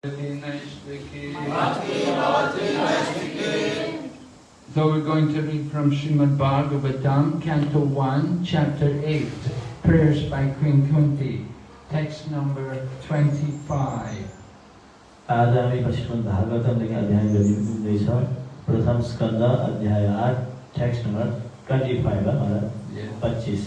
So we're going to read from Srimad Bhagavatam, Canto 1, Chapter 8, Prayers by Queen Kunti, text number 25. आज हामी श्रीमद् भागवतमदेखि अध्याय गरिँदैछ प्रथम स्कन्द अध्याय आठ टेक्स्ट नम्बर ट्वेन्टी फाइभ है पच्चिस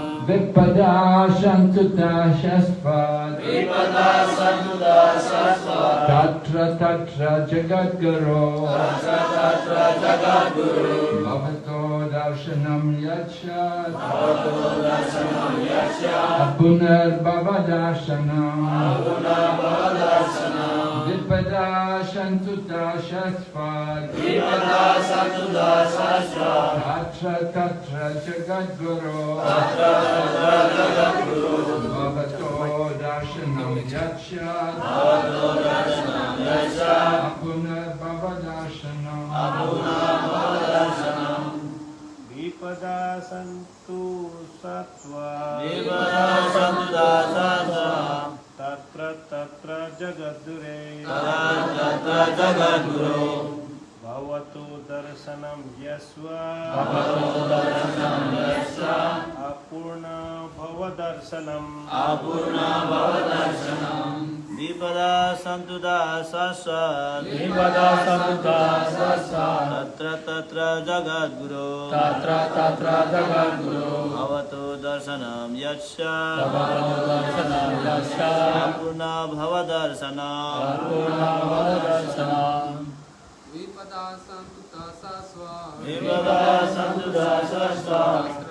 Vipadashantutasasvat Vipadashantutasasvat Tatra Tatra Jagadguru Tatra Tatra Jagadguru Bhavato Darshanam Yachat Bhavato Darshanam Yachat Apunar Bhavadarshanam Apunar Bhavadarshanam Vipadashantutasasvat Tatra Jagat Guru Bhavato Darshanam Yatshat Apunar Bhava Darshanam Vipada Shantu Dashasvad Tatra Tatra Jagat Guru Bhavato Darshanam Yatshat Apunar Bhava Darshanam विपदा सन्तु सत्त्वा तत्र जगद्गुरे। जगद्गुरो भवतु दर्शनं यस्व। अपूर्णा भवदर्शनम्। अपूर्णा भवदर्शनम्। द्विपदा सन्तुदा सस द्विपदा सन्तुदा सस तत्र तत्र जगद्गुरो। तत्र तत्र जगद्गुरो। भवतो दर्शनं यस्य दर्शनं यस्य पूर्णा भवदर्शनं। पूर्णा भवदर्शनं। द्विपदा सन्तुदा सस द्विपदा सन्तुदा सस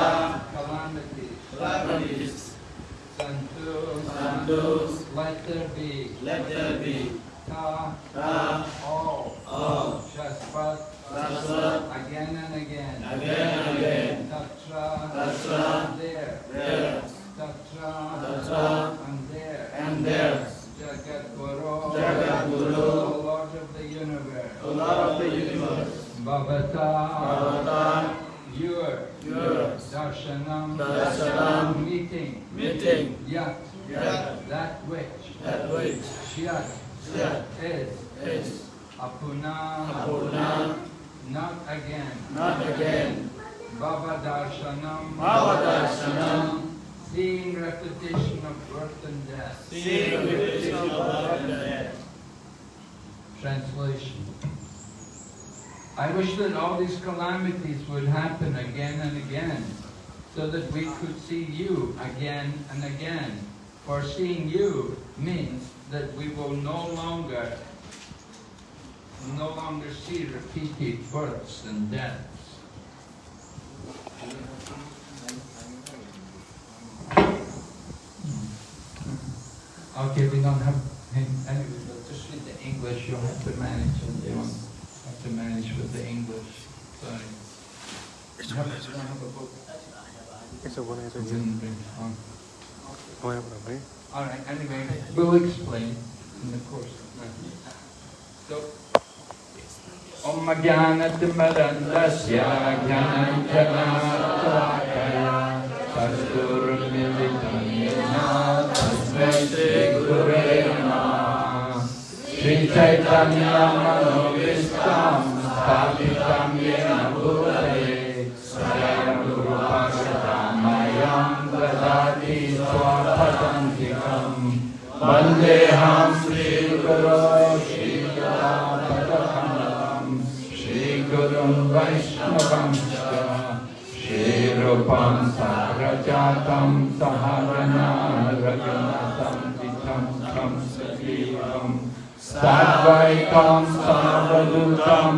santus, let there be, let there be. Ta, ta, all, all, shaspat, Shasvat, again and again, again and again, tatra, Tatra, there, there, tatra, Tatra, and there, and there, Jagat Guru, Jagat Guru, the Lord of the universe, the Lord of the universe, Bhavata, Bhavata, your, yours, darshanam, Darshanam, meeting, meeting, yat, Yat, that which, that shyat, Shyat, is, is. Apuna, Apurna, not again, not again, Bhava darshanam, Bhavadarshanam, seeing repetition of birth and death. seeing repetition of birth and death. Translation. I wish that all these calamities would happen again and again, so that we could see you again and again. For seeing you means that we will no longer, no longer see repeated births and deaths. Hmm. Okay, we don't have, anyway, but just read the English, you'll have to manage with the, have to manage with the English, sorry. You have- you don't have a book? You didn't bring- oh. All right, anyway, we'll explain in the course. So, Om Jnanatimarandasya Jnananjanatrakaya Tasturmilitam Yena Tasmai Shri Gurave Namaha Shri Chaitanya Manovistam Sthapitam Yena Bhutale वन्देऽहं श्रीगुरो श्रीकलाम् श्रीगुरुं वैष्णवं श्रीरूपं सारजातं सहवनारजनाथं तिथं तं सजीवं सर्वैकं सर्वदूतं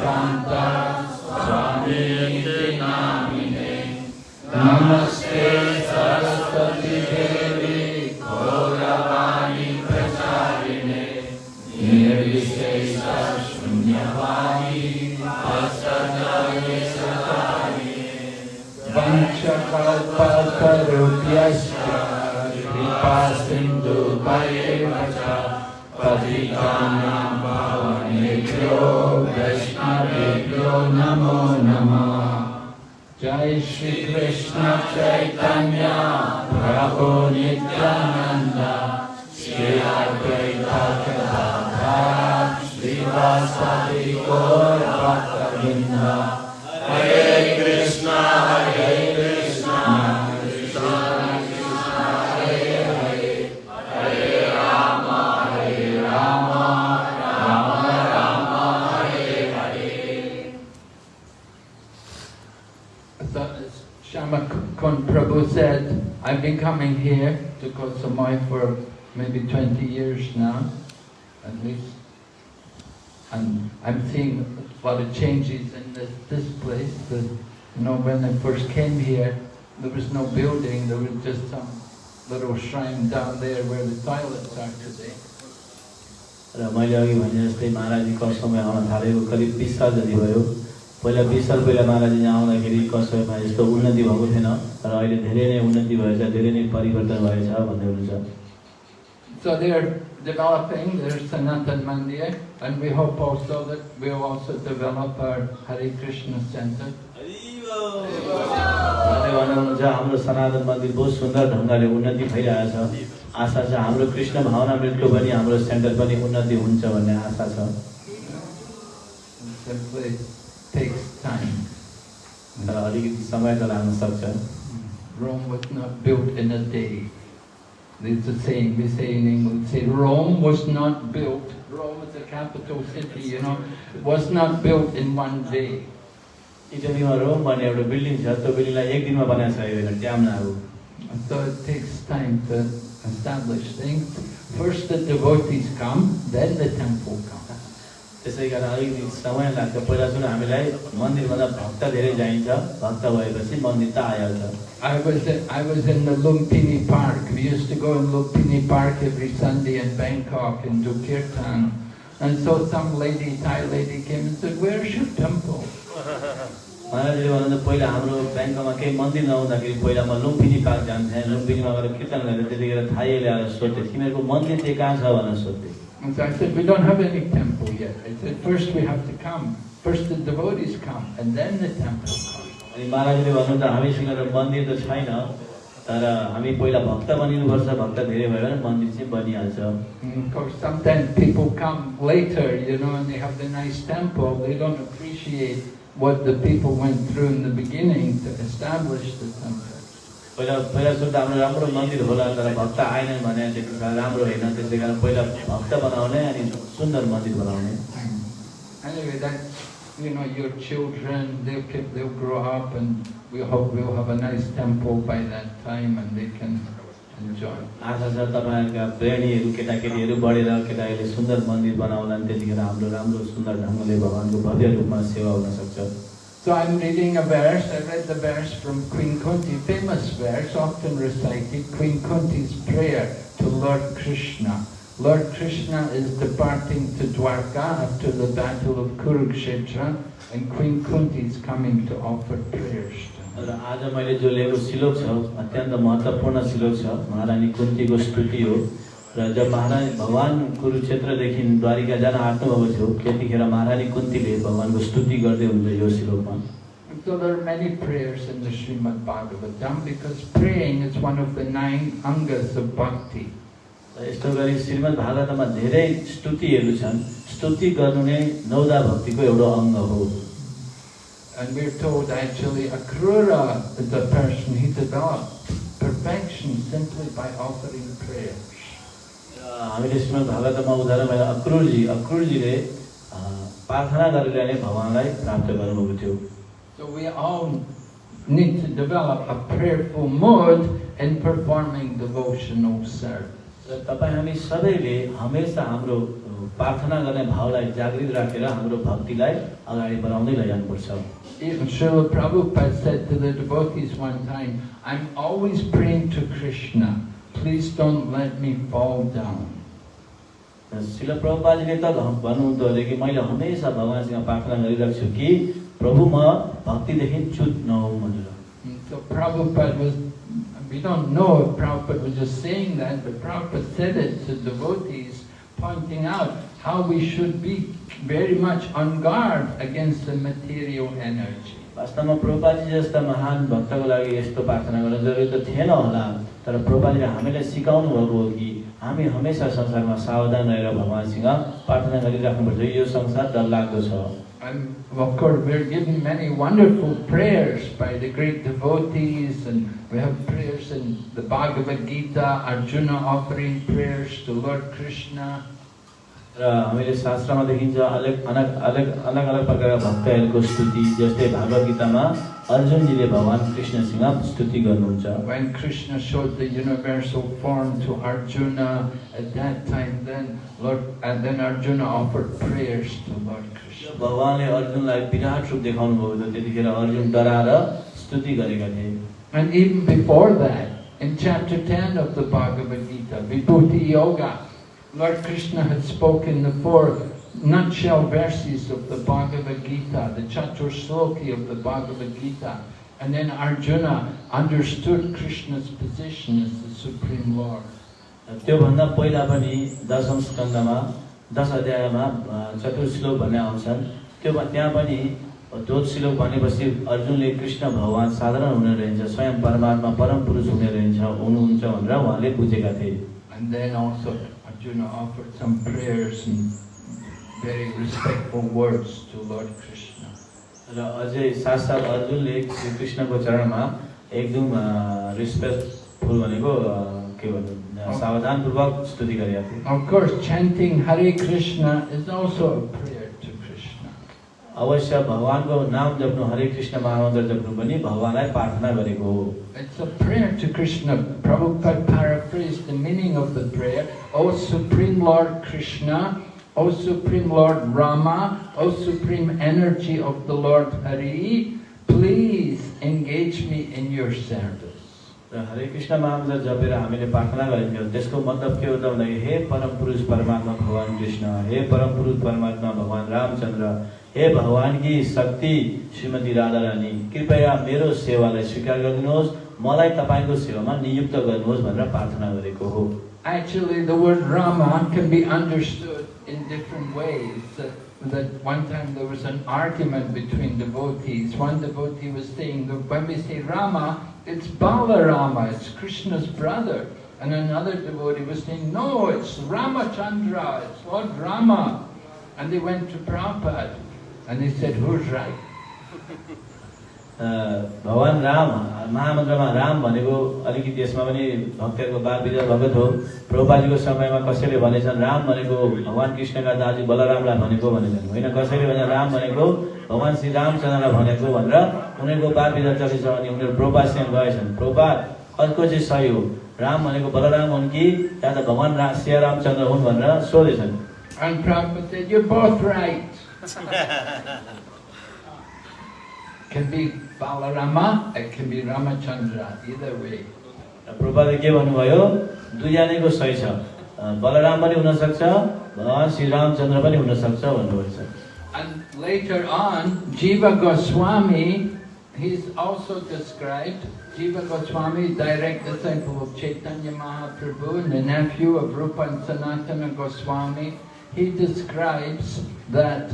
සිද්ධාන්ත ස්වාමීති නාමිනේ නමෝ वैष्णवेभ्यो नमो नमः। जय श्रीकृष्ण चैतन्य। प्रभो नित्यानन्द। श्री चै हरे I've been coming here to Koh Samui for maybe 20 years now, at least. And I'm seeing a lot of changes in this, this place. The, you know, when I first came here, there was no building, there was just some little shrine down there where the toilets are today. र मैले अघि भने जस्तै महाराजी कसमै आउन थालेको करिब बिस साल जति भयो पहिला बिस साल पहिला महाराजी यहाँ आउँदाखेरि कसैमा यस्तो उन्नति भएको थिएन र अहिले धेरै नै उन्नति भएछ धेरै नै परिवर्तन भएछ भन्दै हुनुहुन्छ। So they are developing their Sanatan Mandir and we hope also that we'll also develop our Hare Krishna Center. उहाँले भन्नुहुन्छ हाम्रो सनातन मन्दिर बहुत सुन्दर ढङ्गले उन्नति भइरहेछ। आशा छ हाम्रो कृष्ण भावना मृत्यु पनि हाम्रो सेन्टर पनि उन्नति हुन्छ भन्ने आशा छ। takes time. तर अलिकति समय त लाग्न सक्छ Rome was not built in a day. There's a saying we say in English, say Rome was not built, Rome is the capital city, you know, was not built in one day. इटलीमा Rome भन्ने एउटा building छ त्यो बिल्डिङलाई एक दिनमा बनाएर सकेको dam अब And so it takes time to establish things. First the devotees come, then the temple comes. त्यसै कारण अलिकति समय लाग्छ पहिला सुरु हामीलाई मन्दिरभन्दा भक्त धेरै चाहिन्छ भक्त भएपछि मन्दिर त आइहाल्छ I was in, I was in the Lumpini Park. We used to go in Lumpini Park every Sunday in Bangkok and do kirtan. And so some lady, Thai lady came and said, where's your temple? महाराजले भन्नुहुन्छ पहिला हाम्रो ब्याङ्कमा केही मन्दिर नहुँदाखेरि पहिला म Lumpinee park जान्थेँ लुम्पिनीमा गएर कीर्तन गरेर त्यतिखेर थाहै ल्याएर सोध्थेँ तिमीहरूको मन्दिर चाहिँ कहाँ छ भनेर सोध्थेँ And so I said, we don't have any temple yet. I said, first we have to come. First the devotees come, and then the temple comes. अनि महाराजले भन्नुहुन्छ हामीसँग त मन्दिर त छैन तर हामी पहिला भक्त बनिनुपर्छ भक्त धेरै भयो भने मन्दिर चाहिँ बनिहाल्छ And of course, sometimes people come later, you know, and they have the nice temple. They don't appreciate what the people went through in the beginning to establish the temple. पहिला पहिला सुरु हाम्रो राम्रो मन्दिर होला तर भक्त आएनन् भने राम्रो होइन। त्यसै कारण पहिला भक्त बनाउने अनि सुन्दर मन्दिर बनाउने। Anyway, that you know, your children, they'll keep, they'll grow up, and we hope we'll have a nice temple by that time, and they can enjoy. आशा छ तपाईँहरूका प्रेमीहरू केटाकेटीहरू बढेर केटाकेटीले सुन्दर मन्दिर बनाउला त्यतिखेर हाम्रो राम्रो सुन्दर ढङ्गले भगवान्को भव्य रूपमा सेवा हुन सक्छ। So I'm reading a verse, I read the verse from Queen Kunti, famous verse, often recited, Queen Kunti's prayer to Lord Krishna. Lord Krishna is departing to Dwarka after the battle of Kurukshetra, and Queen Kunti is coming to offer prayers to him. र आज मैले जो लिएको श्लोक छ अत्यन्त महत्त्वपूर्ण श्लोक छ महारानी कुन्तीको स्तुति हो र जब महारानी भगवान् कुरुक्षेत्रदेखि द्वारिका जान आँट्नुभएको थियो त्यतिखेर महारानी कुन्तीले भगवान्को स्तुति गर्दै हुन्छ यो श्लोकमा So there are many prayers in the Srimad Bhagavatam because praying is one of the nine angas of bhakti. यस्तो गरी श्रीमद् भागवतमा धेरै स्तुतिहरू छन् स्तुति गर्नु नै नौदा भक्तिको एउटा अङ्ग हो And we're told actually Akrura is a person, he developed perfection simply by offering prayers. हामीले श्रीमद् भागवतमा उदाहरण भयो अक्रुरजी अक्रुरजीले अ, प्रार्थना गरेर नै भगवान्लाई प्राप्त गर्नुभएको थियो So we all need to develop a prayerful mode in performing devotional service. तपाईँ हामी सबैले हमेसा हाम्रो प्रार्थना गर्ने भावलाई जागृत राखेर हाम्रो भक्तिलाई अगाडि बढाउँदै लैजानुपर्छ Even Srila Prabhupada said to the devotees one time, I'm always praying to Krishna. Please don't let me fall down. र शिल प्रभुपाजीले त घ- भन्नुहुन्थ्यो अरे कि मैले हमेसा भगवान्सँग प्रार्थना गरिरहेको छु कि प्रभु म भक्तिदेखि च्युत नहौँ भनेर And so Prabhupada was, we don't know if Prabhupada was just saying that, but Prabhupada said it to devotees, pointing out how we should be very much on guard against the material energy. वास्तवमा प्रभुपाजी जस्ता महान भक्तको लागि यस्तो प्रार्थना गर्न जरुरी त थिएन होला तर प्रभुपाजीले हामीलाई सिकाउनु भएको हो कि हामी हमेसा संसारमा सावधान रहेर भगवान्सँग प्रार्थना गरिराख्नुपर्छ यो संसार डरलाग्दो छ And of course, we're given many wonderful prayers by the great devotees, and we have prayers in the Bhagavad Gita, Arjuna offering prayers to Lord Krishna. हामीले शास्त्रमा देखिन्छ अलग अलग अलग अलग अलग प्रकारका भक्तहरूको स्तुति जस्तै भागवत गीतामा अर्जुनजीले भगवान् कृष्णसँग स्तुति गर्नुहुन्छ When Krishna showed the universal form to Arjuna, at that time then Lord, and then Arjuna offered prayers to Lord Krishna. भगवान्ले अर्जुनलाई विराट रूप देखाउनु भएको थियो त्यतिखेर अर्जुन डराएर स्तुति गरेका थिए And even before that, in chapter 10 of the Bhagavad Gita, Vibhuti Yoga, Lord Krishna had spoken the four nutshell verses of the Bhagavad Gita, the Chatur Sloki of the Bhagavad Gita. And then Arjuna understood Krishna's position as the Supreme Lord. त्योभन्दा पहिला पनि दशम स्कन्दमा दश अध्यायमा a, चतुर्श्लोक भन्ने आउँछन् त्यो त्यहाँ पनि त्यो श्लोक भनेपछि अर्जुनले कृष्ण भगवान् साधारण हुने रहन्छ स्वयं परमात्मा परम पुरुष हुने रहन्छ हुनुहुन्छ भनेर उहाँले बुझेका थिए And then also Arjuna offered some prayers and very respectful words to Lord Krishna. र अझै साथसाथ अर्जुनले श्री कृष्णको चरणमा एकदम रिस्पेक्टफुल भनेको अ, के भन्नु अ, सावधानपूर्वक स्तुति गरेका थिए Of course, chanting Hare Krishna is also a prayer to Krishna. अवश्य भगवान्को नाम जप्नु हरे कृष्ण महामन्त्र जप्नु पनि भगवान्लाई प्रार्थना गरेको हो It's a prayer to Krishna. Prabhupada paraphrased the meaning of the prayer. O Supreme Lord Krishna, O Supreme Lord Rama, O Supreme Energy of the Lord Hari, please engage me in your service. र हरे कृष्ण महामन्त्र जपेर हामीले प्रार्थना गरिन्थ्यौँ त्यसको मतलब के हो त भन्दाखेरि हे परम पुरुष परमात्मा भगवान् कृष्ण हे परम पुरुष परमात्मा भगवान् रामचन्द्र हे भगवान् कि शक्ति श्रीमती राधा रानी कृपया मेरो सेवालाई स्वीकार गरिदिनुहोस् मलाई तपाईँको सेवामा नियुक्त गर्नुहोस् भनेर प्रार्थना गरेको हो Actually, the word Rama can be understood in different ways. That, that one time there was an argument between devotees. One devotee was saying that when we say Rama, it's Balarama, it's Krishna's brother. And another devotee was saying, no, it's Ramachandra, it's Lord Rama. And they went to Prabhupada And they said, who's right? अ, भगवान् राम महामन्त्रमा राम भनेको अलिकति यसमा पनि भक्तहरूको वाद विवाद भएको थियो प्रभुपाजीको समयमा कसैले भनेछन् राम भनेको भगवान् कृष्णका दाजु बलरामलाई भनेको भनेछन्। होइन कसैले भने राम भनेको भगवान् श्री रामचन्द्रलाई भनेको भनेर उनीहरूको वाद विवाद चलेछ अनि उनीहरू प्रभुपादसँग गएछन् प्रभुपाद कसको चाहिँ सही हो। राम भनेको बलराम हुन् कि या त भगवान् श्री रामचन्द्र हुन् भनेर सोधेछन्? Can be Balarama, it can be Ramachandra, either way. र प्रभुपादले के भन्नुभयो दुईजनाको सही छ बलराम पनि हुनसक्छ भगवान् श्री रामचन्द्र पनि हुनसक्छ भन्नुभएको छ And later on, Jiva Goswami, he's also described, Jiva Goswami, direct disciple of Chaitanya Mahaprabhu and the nephew of Rupa and Sanatana Goswami, he describes that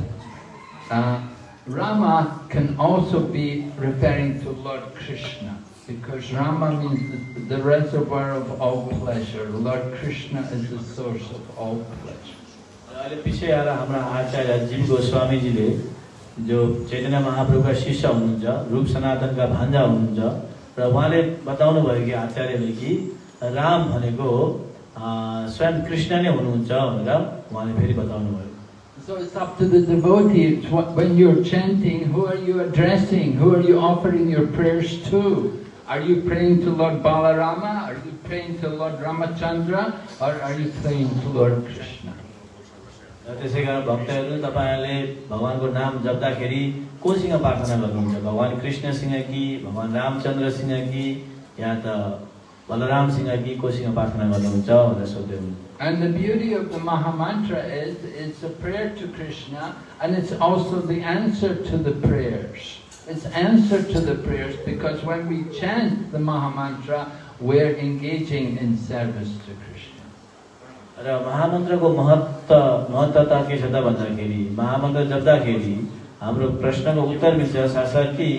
uh, Rama can also be referring to Lord Krishna, because Rama means the, the reservoir of all pleasure. Lord Krishna is the source of all pleasure. र अहिले पछि आएर हाम्रा आचार्य जीव गोस्वामीजीले जो चैतन्य महाप्रभुका शिष्य हुनुहुन्छ रूप सनातनका भान्जा हुनुहुन्छ र उहाँले बताउनु भयो कि आचार्यले कि राम भनेको अ, स्वयं कृष्ण नै हुनुहुन्छ भनेर उहाँले फेरि बताउनु भयो So it's up to the devotees, what- when you're chanting, who are you addressing? Who are you offering your prayers to? Are you praying to Lord Balarama? Are you praying to Lord Ramachandra? Or are you praying to Lord Krishna? त्यसै कारण भक्तहरू तपाईँहरूले भगवान्को नाम जप्दाखेरि कोसँग प्रार्थना गर्नुहुन्छ भगवान् कृष्णसँग कि भगवान् रामचन्द्रसँग कि या त बलरामसँग कि कोसँग प्रार्थना गर्नुहुन्छ भनेर हुनुहुन्छ And the beauty of the Mahamantra is it's a prayer to Krishna and it's also the answer to the prayers. It's answer to the prayers because when we chant the Mahamantra, we're engaging in service to Krishna. र महामन्त्रको महत्व महत्त्वता के छ त भन्दाखेरि महामन्त्र जप्दाखेरि हाम्रो प्रश्नको उत्तर मिल्छ साथसाथै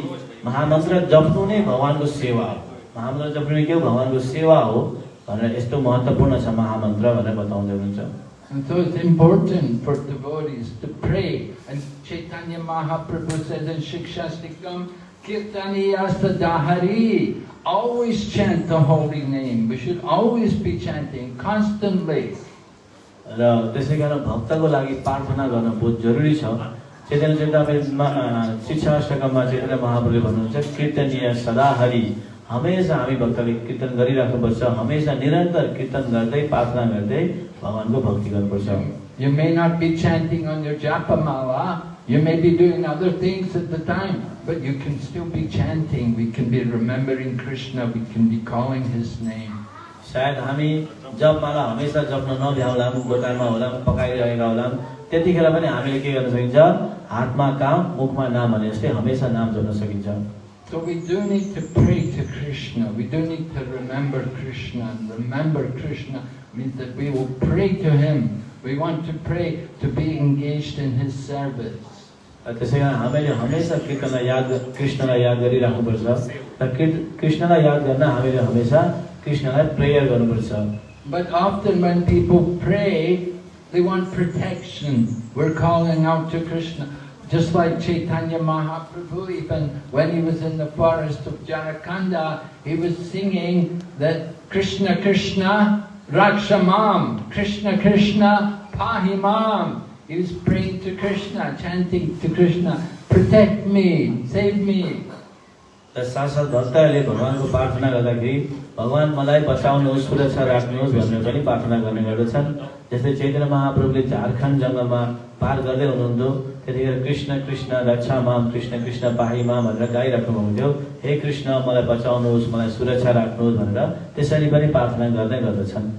महामन्त्र जप्नु नै भगवान्को सेवा हो महामन्त्र के हो भगवान्को सेवा हो भनेर यस्तो महत्त्वपूर्ण छ महामन्त्र भनेर बताउँदै हुनुहुन्छ And so it's important for devotees to pray. And Chaitanya Mahaprabhu says in Shikshastikam, Kirtaniya Sadahari, always chant the holy name. We should always be chanting constantly. र त्यसै कारण भक्तको लागि प्रार्थना गर्न बहुत जरुरी छ चैतन्य चेतामा शिक्षा अष्टकममा चैतन्य महाप्रभुले भन्नुहुन्छ कीर्तनीय सदाहरि हमेसा हामी भक्तले कीर्तन गरिराख्नुपर्छ हमेसा निरन्तर कीर्तन गर्दै प्रार्थना गर्दै भगवान्को भक्ति गर्नुपर्छ You may not be chanting on your japamala, you may be doing other things at the time, but you can still be chanting. We can be remembering Krishna, we can be calling His name. सायद हामी जपमाला हमेसा जप्न नभ्याउला गोटामा होला पकाइरहेका होला त्यतिखेर पनि हामीले के गर्न सकिन्छ हातमा काम मुखमा नाम भने जस्तै हमेसा नाम जप्न सकिन्छ So we do need to pray to Krishna. We do need to remember Krishna. And remember Krishna means that we will pray to Him. We want to pray to be engaged in His service. र त्यसै कारण हामीले हमेसा कीर्तनलाई याद कृष्णलाई याद गरिराख्नुपर्छ र कृ- कृष्णलाई याद गर्न हामीले हमेसा कृष्णलाई प्रेयर गर्नुपर्छ But often when people pray, they want protection. We're calling out to Krishna. Just like Chaitanya Mahaprabhu, even when he was in the forest of Jarakanda, he was singing that Krishna Krishna Rakshamam, Krishna Krishna Pahimam. He was praying to Krishna, chanting to Krishna, protect me, save me. र साथसाथ भक्तहरूले भगवान्को प्रार्थना गर्दाखेरि भगवान् मलाई बचाउनुहोस् सुरक्षा राख्नुहोस् भनेर पनि प्रार्थना गर्ने गर्दछन् जस्तै चैतन्य महाप्रभुले त्यतिखेर कृष्ण कृष्ण रक्षा माम कृष्ण कृष्ण पाही माम भनेर गाइराख्नु भएको थियो हे कृष्ण मलाई बचाउनुहोस् मलाई सुरक्षा राख्नुहोस् भनेर त्यसरी पनि प्रार्थना गर्दै गर्दछन्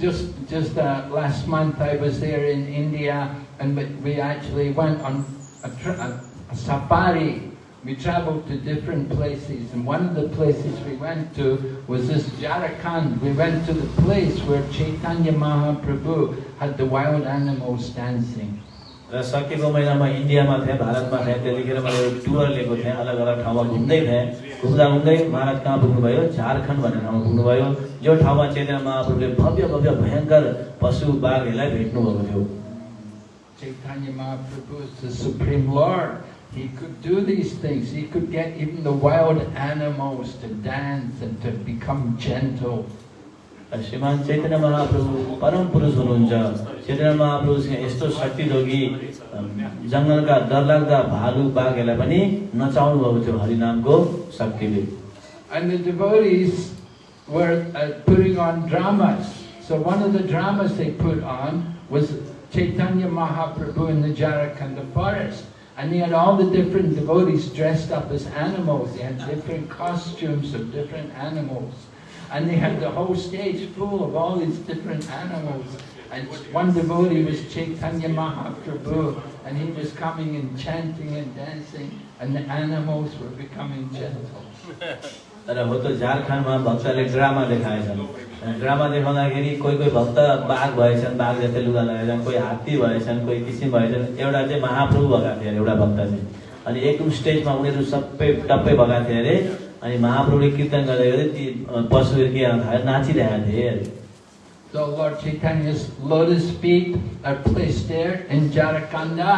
Just just uh, last month I was there in India and we- we actually went on a, tra- a, a safari. We traveled to different places and one of the places we went to was this Jharkhand. We went to the place where Chaitanya Mahaprabhu had the wild animals dancing. र सकेको महिनामा इन्डियामा थिएँ भारतमा थिएँ त्यतिखेर मैले tour लिएको थिएँ अलग अलग ठाउँमा घुम्दै थिएँ घुम्दा घुम्दै महाराज कहाँ पुग्नुभयो झारखण्ड भन्ने ठाउँमा पुग्नुभयो जो ठाउँमा चेतना महाप्रभुले भव्य भव्य भयङ्कर पशु बाघहरूलाई भेट्नुभएको थियो. He could do these things. He could get even the wild animals to dance and to become gentle. र श्रीमान चैतन्य महाप्रभु परम पुरुष हुनुहुन्छ चैतन्य महाप्रभुसँग यस्तो शक्ति थियो कि अम, जङ्गलका डरलाग्दा भालु बाघहरूलाई पनि नचाउनु भएको थियो हरिनामको शक्तिले And the devotees, were uh, putting on dramas. So one of the dramas they put on was Chaitanya Mahaprabhu in the Jarakhanda forest. And he had all the different devotees dressed up as animals. They had different costumes of different animals. And they had the whole stage full of all these different animals. And one devotee was Chaitanya Mahaprabhu, and he was coming and chanting and dancing, and the animals were becoming gentle. तर drama देखाउँदाखेरि कोही कोही भक्त बाघ भएछन् बाघ जस्तै लुगा लगाएछन् कोही हात्ती भएछन् कोही किसिम भएछन् एउटा चाहिँ महाप्रभु भएका थिए अरे एउटा भक्त चाहिँ अनि एकदम स्टेजमा उनीहरू सबै टप्पै भएका अरे अनि महाप्रभुले कीर्तन गर्दै ती पशुहरू के नाचिरहेका थिए So Lord Chaitanya's lotus feet are placed there in Jarakanda.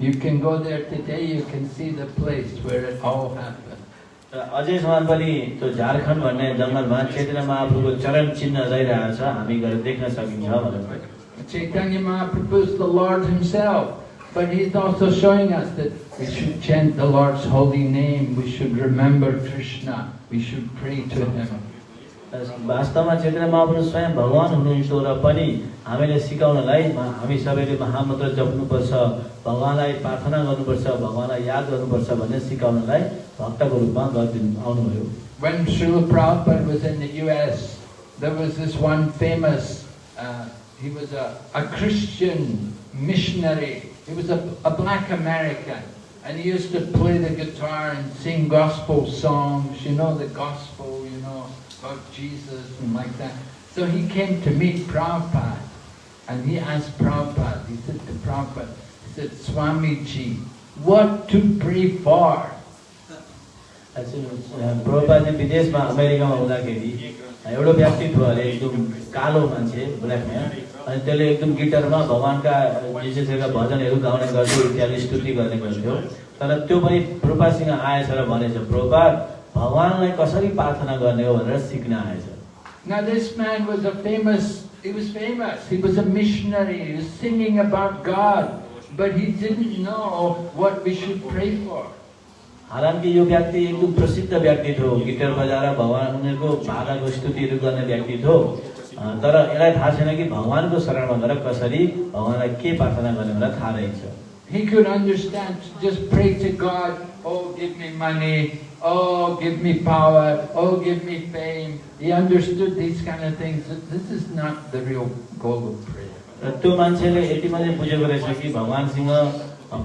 You can go there today, you can see the place where it all happened. र अझैसम्म पनि त्यो झारखण्ड भन्ने जङ्गलमा चैतन्य महाप्रभुको चरण चिन्ह रहिरहेको छ हामी गएर देख्न सकिन्छ भनेर Chaitanya Mahaprabhu is the Lord himself, but he's also showing us that we should chant the Lord's holy name, we should remember Krishna, we should pray to him. वास्तवमा चैतन्य महाप्रभु स्वयं भगवान् हुनुहुन्छ र पनि हामीले सिकाउनलाई मा- हामी सबैले महामन्त्र जप्नुपर्छ भगवान्लाई प्रार्थना गर्नुपर्छ भगवान्लाई याद गर्नुपर्छ भन्ने सिकाउनलाई भक्तको रूपमा गरिदिनु आउनुभयो When Srila Prabhupada was in the US, there was this one famous, uh, he was a, a Christian missionary. He was a, a black American. And he used to play the guitar and sing gospel songs, you know, the gospel, you know, about Jesus and like that. So he came to meet Prabhupada. And he asked Prabhupada, he said to Prabhupada, he said, Swamiji, what to pray for? Prabhupada चाहिँ विदेशमा अमेरिकामा हुँदाखेरि एउटा व्यक्तित्व अरे एकदम कालो मान्छे ब्ल्याकम्यान अनि त्यसले एकदम गिटारमा भगवान्का विशेषका भजनहरू गाउने गर्थ्यो इत्यादि स्तुति गर्ने गर्थ्यो। तर त्यो पनि प्रभुपासँग आएछ र भनेछ प्रभुपा भगवान्लाई कसरी प्रार्थना गर्ने हो भनेर सिक्न आएछ? Now this man was a famous, he was famous, he was a missionary, he was singing about God, but he didn't know what we should pray for. हालांकि यो व्यक्ति एकदम प्रसिद्ध व्यक्ति थियो। गिटार बजाएर भगवान् उनीहरूको भाकाको स्तुतिहरू गर्ने व्यक्ति थियो। तर यसलाई थाहा छैन कि भगवान्को शरणमा गएर कसरी भगवान्लाई के प्रार्थना गर्ने भनेर थाहा रहेछ He could understand, just pray to God, oh give me money, oh give me power, oh give me fame. He understood these kind of things. This is not the real goal of prayer. त्यो मान्छेले यति मात्रै बुझेको रहेछ कि भगवान्सँग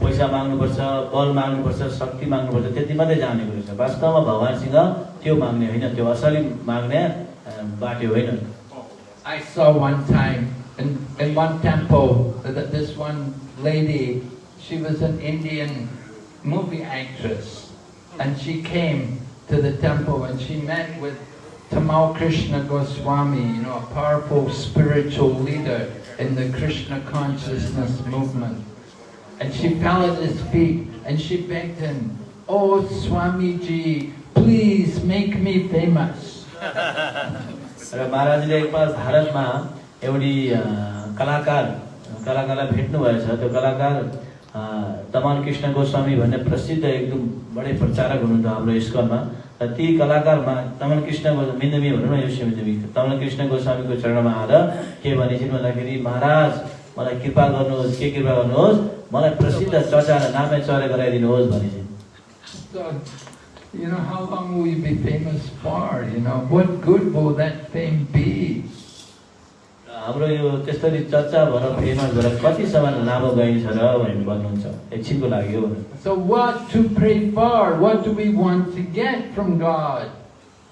पैसा माग्नुपर्छ बल माग्नुपर्छ शक्ति माग्नुपर्छ त्यति मात्रै जानेको रहेछ वास्तवमा भगवान्सँग त्यो माग्ने होइन त्यो असली माग्ने बाटो होइन I saw one time in, in one temple uh, that this one lady, she was an Indian movie actress, and she came to the temple and she met with Tamal Krishna Goswami, you know, a powerful spiritual leader in the Krishna consciousness movement. And she fell at his feet and she begged him, Oh Swamiji, please make me famous. र महाराजले एकपल्ट भारतमा एउटी कलाकार कलाकारलाई भेट्नु भएछ त्यो कलाकार अ, तमान कृष्ण गोस्वामी भन्ने प्रसिद्ध एकदम बडै प्रचारक हुनुहुन्थ्यो हाम्रो स्कुलमा र ती कलाकारमा तमन कृष्ण मिन्दमी भनौँ न यो मिन्दमी। तमन कृष्ण गोस्वामीको चरणमा आएर के भनेछन् भन्दाखेरि महाराज मलाई कृपा गर्नुहोस् के कृपा गर्नुहोस्? मलाई प्रसिद्ध चर्चा र नामे चरे गराइदिनुहोस् So, you know, how long will you be famous for? You know, what good will that fame be? हाम्रो यो त्यसरी चर्चा भएर फेमस भएर कतिसम्म लामो गइन्छ र भनेर भन्नुहुन्छ एकछिनको लागि हो भनेर So, what to pray for? What do we want to get from God?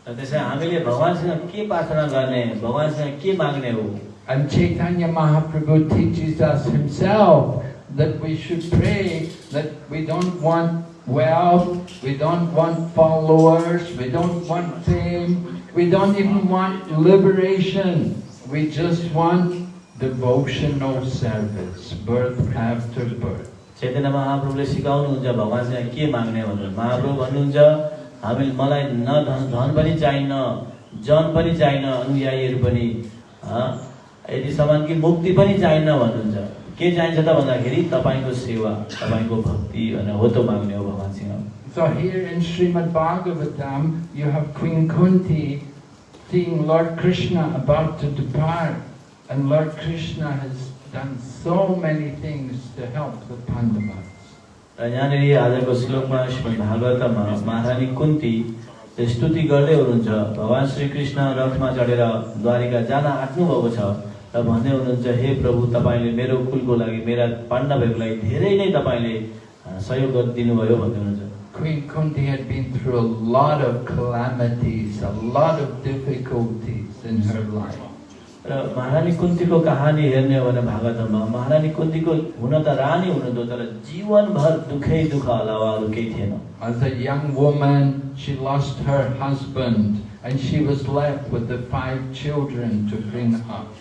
र त्यसै हामीले भगवान्सँग के प्रार्थना गर्ने भगवान्सँग के माग्ने हो And Chaitanya Mahaprabhu teaches us himself that we should pray that we don't want wealth, we don't want followers, we don't want fame, we don't even want liberation. We just want devotional service, birth after birth. Chaitanya महाप्रभुले सिकाउनुहुन्छ भगवान्सँग के माग्ने भनेर महाप्रभु भन्नुहुन्छ हामी मलाई न धन पनि चाहिन्न जन पनि चाहिन्न अनुयायीहरू पनि यदि समान कि मुक्ति पनि चाहिन्न भन्नुहुन्छ के चाहिन्छ त भन्दाखेरि तपाईँको सेवा तपाईँको भक्ति भनेर हो त माग्ने हो भगवान्सँग So here in Srimad Bhagavatam, you have Queen Kunti seeing Lord Krishna about to depart, and Lord Krishna has done so many things to help the Pandavas. र यहाँनिर आजको श्लोकमा श्रीमद् भागवतमा महारानी कुन्ती स्तुति गर्दै हुनुहुन्छ भगवान् श्रीकृष्ण रथमा चढेर द्वारिका जान आँट्नुभएको छ र भन्दै हुनुहुन्छ हे प्रभु तपाईँले मेरो कुलको लागि मेरा पाण्डवहरूको लागि धेरै नै तपाईँले सहयोग गरिदिनुभयो भन्दै हुनुहुन्छ Queen Kunti had been through a lot of calamities, a lot of difficulties in her life. र महारानी कुन्तीको कहानी हेर्ने हो भने भागवतमा महारानी कुन्तीको हुन त रानी हुनुहुन्थ्यो तर जीवनभर दुःखै दुःख अलावा अरू केही थिएन As a young woman, she lost her husband and she was left with the five children to bring up.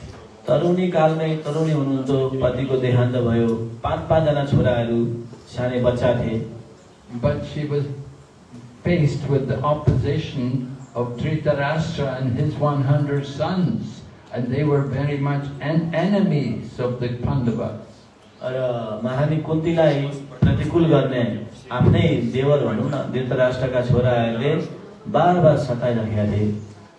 तरुणी कालमै तरुणी हुनुहुन्थ्यो पतिको देहान्त भयो पाँच पाँचजना छोराहरू सानै बच्चा थिए But she was faced with the opposition of Dhritarashtra and his 100 sons, and they were very much en- enemies of the Pandavas. र महारानी कुन्तीलाई प्रतिकूल गर्ने आफ्नै देवर भनौँ न धृतराष्ट्रका छोराहरूले बार बार सताइराखेका थिए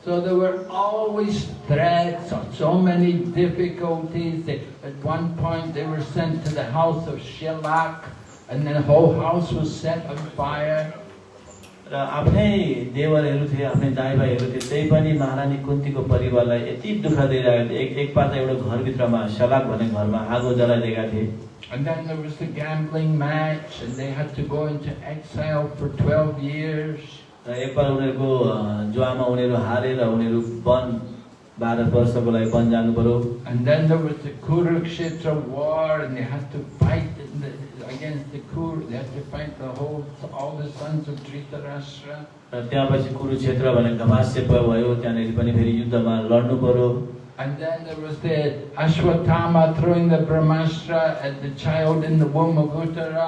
So there were always threats, so many difficulties. They, at one point they were sent to the house of Shilak, and then the whole house was set on fire. र आफ्नै देवरहरू थिए आफ्नै दाइ भाइहरू थिए त्यही पनि महारानी कुन्तीको परिवारलाई यति दुःख दिइरहेको थियो एक एकपल्ट एउटा घरभित्रमा सलाक भन्ने घरमा आगो जलाइदिएका थिए And then there was the gambling match, and they had to go into exile for 12 years. र एकपल्ट उनीहरूको जुवामा उनीहरू हारेर उनीहरू वन बाह्र वर्षको लागि वन जानु पर्यो And then there was the Kurukshetra war, and they had to fight in the, against the Kur. They had to fight the whole, all the sons of Dhritarashtra. र त्यहाँपछि कुरुक्षेत्र भने घमास्य भयो त्यहाँनिर पनि फेरि युद्धमा लड्नु पर्यो And then there was the Ashwatthama throwing the Brahmastra at the child in the womb of Uttara.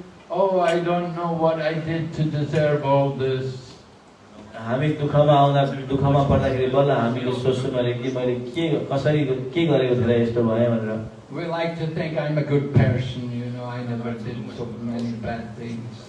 oh, I don't know what I did to deserve all this. हामी दुःखमा आउँदा दुःखमा पर्दाखेरि बल्ल हामीले सोच्छौँ मैले कि मैले के कसरी के गरेको थिएँ यस्तो भयो भनेर We like to think I'm a good person, you know, I never did so many bad things.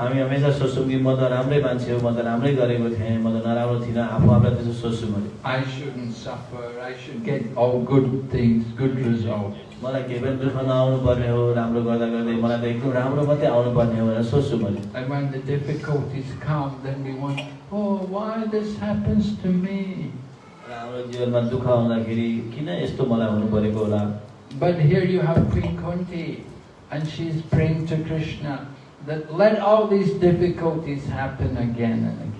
हामी हमेसा सोच्छौँ कि म त राम्रै मान्छे हो म त राम्रै गरेको थिएँ म त नराम्रो थिइनँ आफू आफूलाई त्यसो सोच्छु मैले I shouldn't suffer, I should get all good things, good results. मलाई केही पनि दुःख नआउनु पर्ने हो राम्रो गर्दा गर्दै मलाई त एकदम राम्रो मात्रै आउनु पर्ने हो भनेर सोच्छु मैले And when the difficulties come, then we want, oh, why this happens to me? र हाम्रो जीवनमा दुःख आउँदाखेरि किन यस्तो मलाई हुनु परेको होला But here you have Queen Kunti, and she's praying to Krishna that let all these difficulties happen again and again.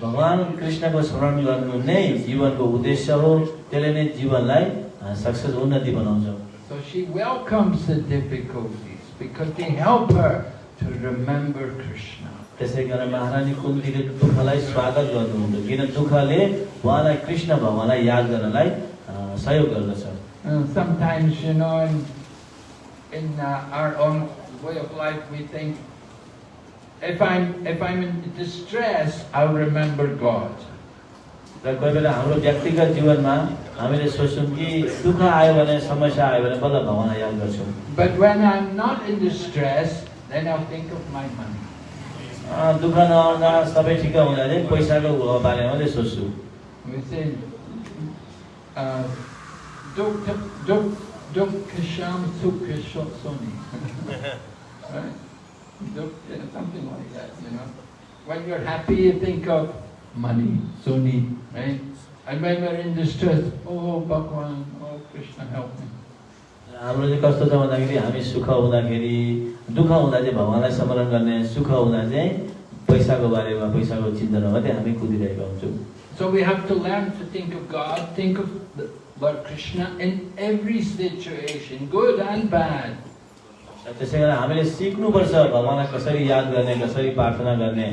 भगवान् कृष्णको स्मरण गर्नु नै जीवनको उद्देश्य हो त्यसले नै जीवनलाई सक्सेस उन्नति बनाउँछ So she welcomes the difficulties because they help her to remember Krishna. त्यसै कारण महारानी कुन्तीले दुःखलाई स्वागत गर्नुहुन्छ किन दुःखले उहाँलाई कृष्ण भगवान्लाई याद गर्नलाई सहयोग गर्दछ sometimes, you know, in, in uh, our own way of life, we think, if I'm, if I'm in distress, I'll remember God. र कोही बेला हाम्रो व्यक्तिगत जीवनमा हामीले सोच्छौँ कि दुःख आयो भने समस्या आयो भने बल्ल भगवान्लाई याद गर्छौँ But when I'm not in distress, then I'll think of my money. दुःख नआउँदा सबै ठिक हुँदा चाहिँ पैसाको बारेमा मात्रै सोच्छु We say, uh, duk, duk, duk kasham sukha soni. right? Duk, yeah, something like that, you know. When you're happy, you think of money, soni, right? And when we're in distress, oh Bhagwan, oh Krishna, help me. हाम्रो चाहिँ कस्तो छ भन्दाखेरि हामी सुख हुँदाखेरि दुःख हुँदा चाहिँ भगवान्लाई स्मरण गर्ने सुख हुँदा चाहिँ पैसाको बारेमा पैसाको चिन्तनमा मात्रै हामी कुदिरहेका हुन्छौँ So we have to learn to think of God, think of the Lord Krishna in every situation, good and bad. त्यसै कारण हामीले सिक्नुपर्छ भगवान्लाई कसरी याद गर्ने कसरी प्रार्थना गर्ने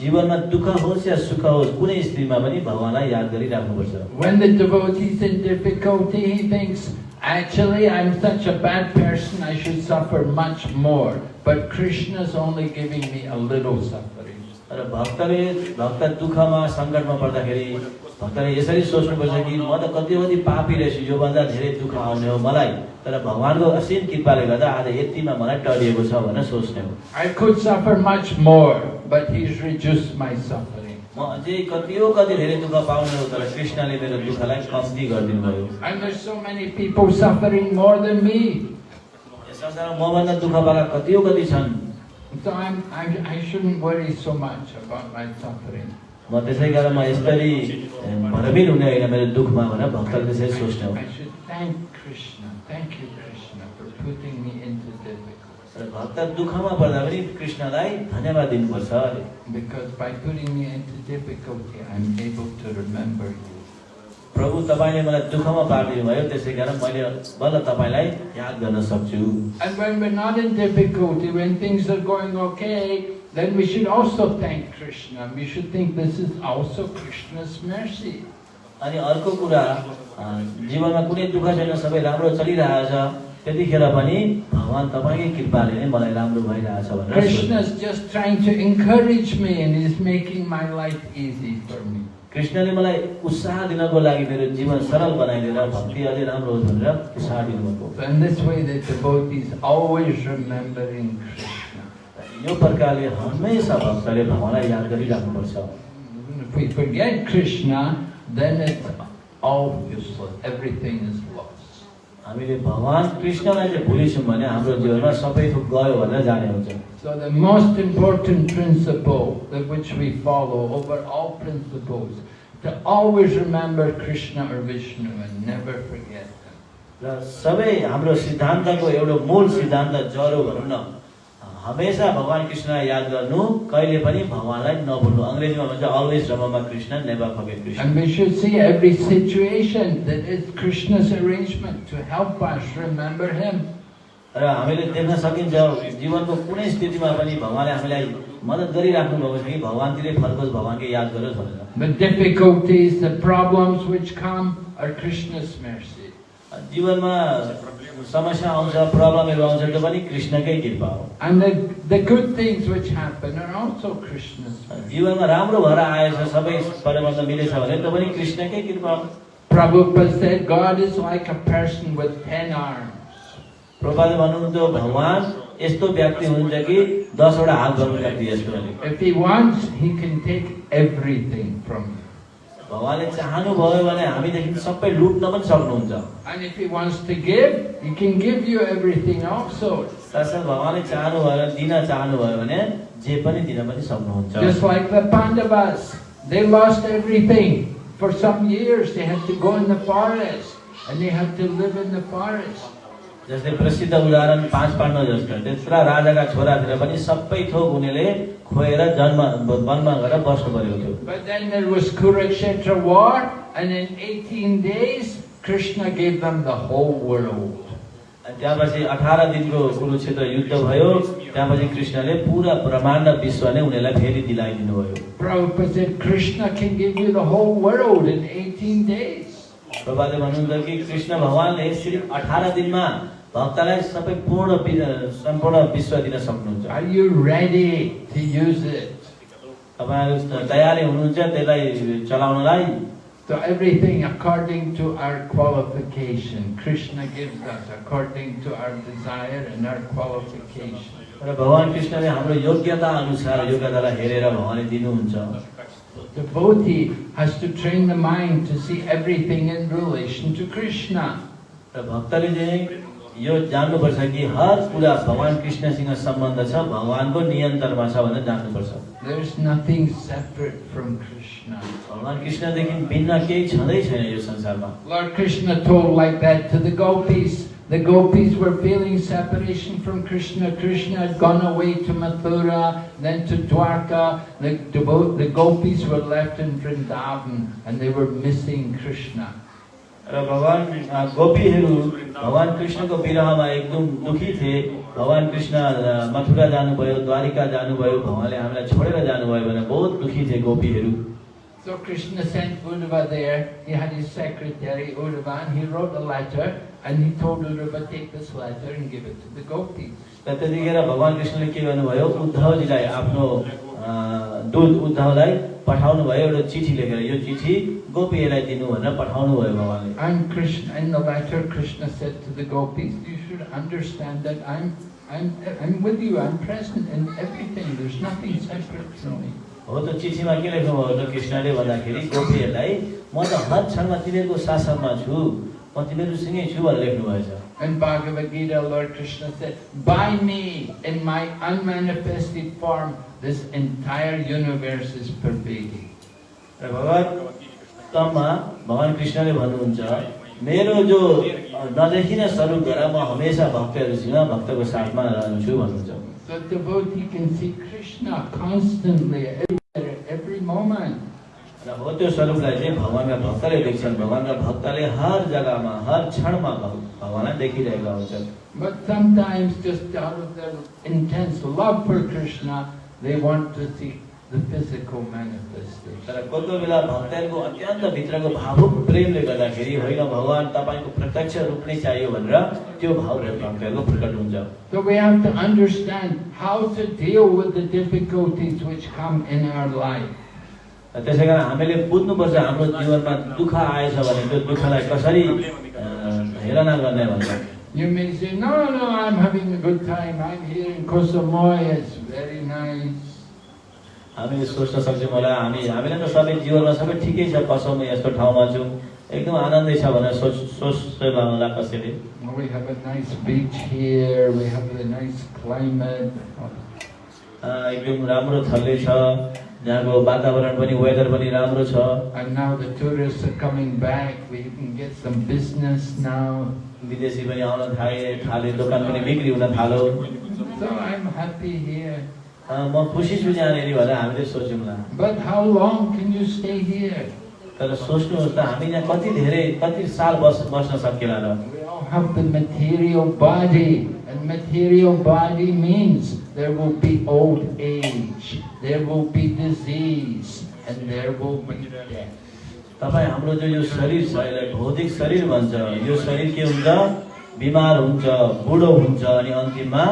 जीवनमा दुःख होस् या सुख होस् कुनै स्थितिमा पनि भगवान्लाई याद गरिराख्नुपर्छ When the devotee is in difficulty, he thinks, actually, I'm such a bad person, I should suffer much more. But Krishna's only giving me a little suffering. र भक्तले भक्त दुःखमा सङ्कटमा पर्दाखेरि भक्तले यसरी सोच्नुपर्छ कि म त कति कति पापी रहेछु योभन्दा धेरै दुःख आउने हो मलाई तर भगवान्को असीम कृपाले गर्दा आज यतिमा मलाई टरिएको छ भनेर सोच्ने हो I could suffer much more, but he's reduced my suffering. म अझै कतियो कति धेरै दुःख पाउने हो तर कृष्णले मेरो दुःखलाई कम्ती गरिदिनु भयो And there's so many people suffering more than me. यस संसारमा मभन्दा दुःख पाएका कतियो कति छन् So I'm, I'm, I shouldn't worry so much about my suffering. म त्यसै कारण म यसरी भरमिर हुने होइन मेरो दुःखमा भनेर भक्तले त्यसरी सोच्ने हो भक्त दुःखमा पर्दा पनि कृष्णलाई धन्यवाद दिनुपर्छ अरे Because by putting me into difficulty, I'm able to remember you. प्रभु तपाईँले मलाई दुःखमा पारिदिनु भयो त्यसै कारण मैले बल्ल तपाईँलाई याद गर्न सक्छु And when we're not in difficulty, when things are going okay, then we should also thank Krishna. We should think this is also Krishna's mercy. अनि अर्को कुरा जीवनमा कुनै दुःख छैन सबै राम्रो चलिरहेछ त्यतिखेर पनि भगवान् तपाईँकै कृपाले नै मलाई राम्रो भइरहेछ भनेर सोच्नु। Krishna's just trying to encourage me and is making my life easy for me. कृष्णले मलाई उत्साह दिनको लागि मेरो जीवन सरल बनाइदिएर भक्ति अझै राम्रो होस् भनेर उत्साह दिनुभएको So in this way, the devotees always remembering Krishna. यो प्रकारले हमेसा भक्तले भगवान्लाई याद गरिराख्नुपर्छ If we forget Krishna, then it's all useless. Everything is lost. हामीले भगवान् कृष्णलाई चाहिँ भुलिछौँ भने हाम्रो जीवनमा सबै थोक गयो भनेर जाने हुन्छ So the most important principle that which we follow over all principles, to always remember Krishna or Vishnu and never forget them. र सबै हाम्रो सिद्धान्तको एउटा मूल सिद्धान्त जरो भनौँ न हमेसा भगवान् कृष्णलाई याद गर्नु कहिले पनि भगवान्लाई नभुल्नु अङ्ग्रेजीमा भन्छ always remember Krishna never forget Krishna And we should see every situation that is Krishna's arrangement to help us remember Him. र हामीले देख्न सकिन्छ जीवनको कुनै स्थितिमा पनि भगवान्ले हामीलाई मद्दत गरिराख्नु भएको छ कि भगवान्तिरै फर्कोस् भगवान्कै याद गरोस् भनेर The difficulties, the problems which come are Krishna's mercy. जीवनमा समस्या आउँछ प्रब्लमहरू आउँछ त्यो पनि कृष्णकै कृपा हो And the, the good things which happen are also Krishna's mercy. जीवनमा राम्रो भएर आएछ सबै परिवर्तन मिलेछ भने त्यो पनि कृष्णकै कृपा हो Prabhupada said God is like a person with ten arms. प्रभाले भन्नुहुन्थ्यो भगवान् यस्तो व्यक्ति हुनुहुन्छ कि दसवटा हात गर्नु व्यक्ति यस्तो take everything from you. भगवान्ले चाहनुभयो भने हामीदेखि सबै लुट्न पनि सक्नुहुन्छ And if he wants to give, he can give you everything also. साथसाथ भगवान्ले चाहनुभयो भने दिन चाहनुभयो भने जे पनि दिन पनि सक्नुहुन्छ Just like the Pandavas, they lost everything. For some years, they had to go in the forest and they had to live in the forest. जस्तै प्रसिद्ध उदाहरण पाँच पाण्डव जस्तो त्यत्रा राजाका छोरातिर पनि सबै थोक उनीहरूले खोएर जन्म वनमा गएर बस्नु परेको थियो But then there was Kurukshetra war, and in 18 days, Krishna gave them the whole world. अनि त्यहाँपछि अठार दिनको कुरुक्षेत्र युद्ध भयो त्यहाँपछि कृष्णले पुरा ब्रह्माण्ड विश्व नै उनीहरूलाई फेरि दिलाइदिनु भयो Prabhupada said Krishna can give you the whole world in 18 days. प्रभाले भन्नुहुन्छ कि कृष्ण भगवान्ले सिर्फ अठार दिनमा भक्तलाई सबै पूर्ण सम्पूर्ण विश्व दिन सक्नुहुन्छ? तपाईँहरू तयारी हुनुहुन्छ त्यसलाई चलाउनलाई So everything according to our qualification. Krishna gives us according to our desire and our qualification. र भगवान् कृष्णले हाम्रो योग्यता अनुसार योग्यतालाई हेरेर भगवान्ले दिनुहुन्छ Devotee has to train the mind to see everything in relation to Krishna. र भक्तले चाहिँ यो जान्नुपर्छ कि हर कुरा भगवान् कृष्णसँग सम्बन्ध छ भगवान्को नियन्त्रणमा छ भनेर जान्नुपर्छ There's nothing separate from Krishna. भगवान् कृष्णदेखि भिन्न केही छँदै छैन यो संसारमा Lord Krishna told like that to the gopis the gopis were feeling separation from Krishna. Krishna had gone away to Mathura, then to Dwarka. The, devo- the gopis were left in Vrindavan and they were missing Krishna. र भगवान् गोपीहरू भगवान् कृष्णको विरहमा एकदम दुखी थिए भगवान् कृष्ण मथुरा जानुभयो द्वारिका जानुभयो भगवान्ले हामीलाई छोडेर जानुभयो भनेर बहुत दुखी थिए गोपीहरू So Krishna sent Uddhava there. He had his secretary Uddhava he wrote a letter and he told Uddhava take this letter and give it to the gopis. त्यतिखेर भगवान् कृष्णले के गर्नुभयो उद्धवजीलाई आफ्नो दुध उद्धवलाई पठाउनु भयो एउटा चिठी लेखेर यो चिठी गोपीलाई दिनु भनेर पठाउनु भयो बाबाले। I'm Krishna I'm the biter Krishna said to the gopi you should understand that I'm I'm I'm with you I'm present in everything there is nothing separate from me हो त चिठीमा के लेख्नु भयो त कृष्णले भन्दाखेरि गोपीहरूलाई म त हर क्षणमा तिमीहरूको शासनमा छु। म तिमीहरू छु भनेर लेख्नु भएछ। And bhagavad gita lord krishna said by me in my unmanifested form this entire universe is pervading. र भगवतमा भगवान् कृष्णले भन्नुहुन्छ मेरो जो नदेखिने स्वरूप गरेर म हमेसा भक्तहरूसँग भक्तको साथमा रहन्छु भन्नुहुन्छ So devotee can see Krishna constantly, everywhere, every moment. र हो त्यो स्वरूपलाई चाहिँ भगवान्का भक्तले देख्छन् भगवान्का भक्तले हर जग्गामा हर क्षणमा भग- भगवान्लाई देखिरहेका हुन्छन् But sometimes just out of their intense love for Krishna, they want to see the physical manifestation. तर कोही कोही बेला भक्तहरूको अत्यन्त भित्रको भावुक प्रेमले गर्दाखेरि होइन भगवान् तपाईँको प्रत्यक्ष रूप नै चाहियो भनेर त्यो भाव भक्तहरूको प्रकट हुन्छ So we have to understand how to deal with the difficulties which come in our life. त्यसै कारण हामीले बुझ्नुपर्छ हाम्रो जीवनमा दुःख आएछ भने त्यो दुःखलाई कसरी हेरना गर्ने भन्छ You may say, no, no, I'm having a good time. I'm here in Kosamoy. It's very nice. हामीले सोच्न सक्छौँ होला हामी हामीलाई त सबै जीवनमा सबै ठिकै छ कसम यस्तो ठाउँमा छौँ एकदम आनन्दै छ भनेर सोच सोच्दैन होला कसैले Well, we have a nice beach here. We have a nice climate. अ, एकदम राम्रो थल्ले छ जहाँको वातावरण पनि वेदर पनि राम्रो छ And now the tourists are coming back. We can get some business now. विदेशी पनि आउन थाले थाले दोकान पनि बिक्री हुन थाल्यो So I'm happy here. A, म खुसी छु यहाँनिर भनेर हामीले सोच्यौँला But how long can you stay here? तर सोच्नुहोस् त हामी यहाँ कति धेरै कति साल बस बस्न सकिएला र We all have the material body. Material body means there will be old age. There will be disease. And there will be death. तपाईँ हाम्रो जो यो शरीर छ यसलाई भौतिक शरीर भन्छ यो शरीर के हुन्छ बिमार हुन्छ बुढो हुन्छ अनि अन्तिममा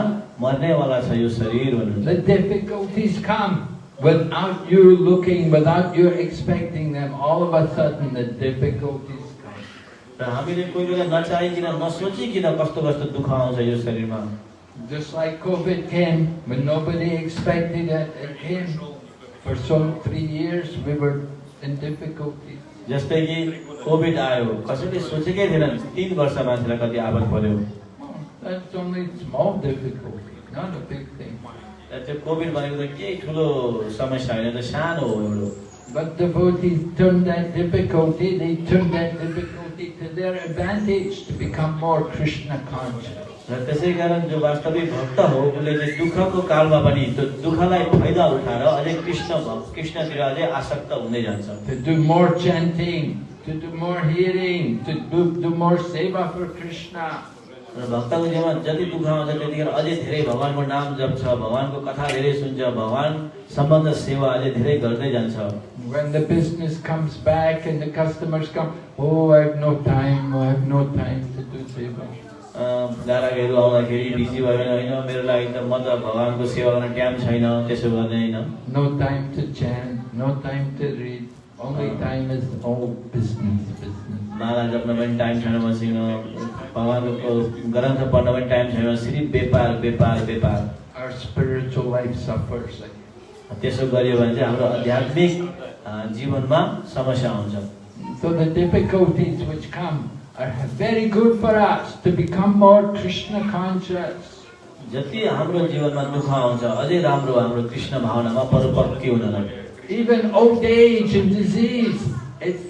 मर्नेवाला छ यो शरीर भन्नुहुन्छ The difficulties come without you looking, without you expecting them. All of a sudden, the difficulties come. र हामीले कोही बेला नचाहिकन नसोचिकन कस्तो कस्तो दुःख आउँछ यो शरीरमा Just like COVID came, when nobody expected it, it came. For some three years, we were in difficulties. जस्तै कि कोभिड आयो कसैले सोचेकै थिएन तिन वर्ष मान्छेलाई कति आपत पर्यो Oh, that's only small difficulty, not a big thing. र त्यो कोभिड भनेको त केही ठुलो समस्या होइन त सानो हो एउटा But devotees turn that difficulty, they turn that difficulty to their advantage to become more Krishna conscious. र त्यसै कारण जो वास्तविक भक्त हो उसले चाहिँ दुःखको कालमा पनि त्यो दुःखलाई फाइदा उठाएर अझै कृष्ण कृष्णतिर अझै आसक्त हुँदै जान्छ To do more chanting, to do more hearing, to do, do more seva for Krishna. र भक्तको जीवनमा जति दुःख आउँछ त्यतिखेर अझै धेरै भगवान्को नाम जप्छ भगवान्को कथा धेरै सुन्छ भगवान् सम्बन्ध सेवा अझै धेरै गर्दै जान्छ When the business comes back and the customers come, oh, I have no time, I have no time to do seva. ग्राहकहरू आउँदाखेरि बिजी भयो भने होइन मेरो लागि त म त भगवान्को सेवा गर्न टाइम छैन त्यसो गर्ने होइन No time to chant, no time to read. Only time is all business, business. माला जप्न पनि टाइम छैन मसँग भगवान्को ग्रन्थ पढ्न पनि टाइम छैन सिर्फ व्यापार व्यापार व्यापार Our spiritual life suffers. त्यसो गरियो भने चाहिँ हाम्रो आध्यात्मिक जीवनमा समस्या आउँछ So the difficulties which come are very good for us to become more Krishna conscious. जति हाम्रो जीवनमा दुःख आउँछ अझै राम्रो हाम्रो कृष्ण भावनामा परिपक्व हुनलाई। Even old age and disease, it's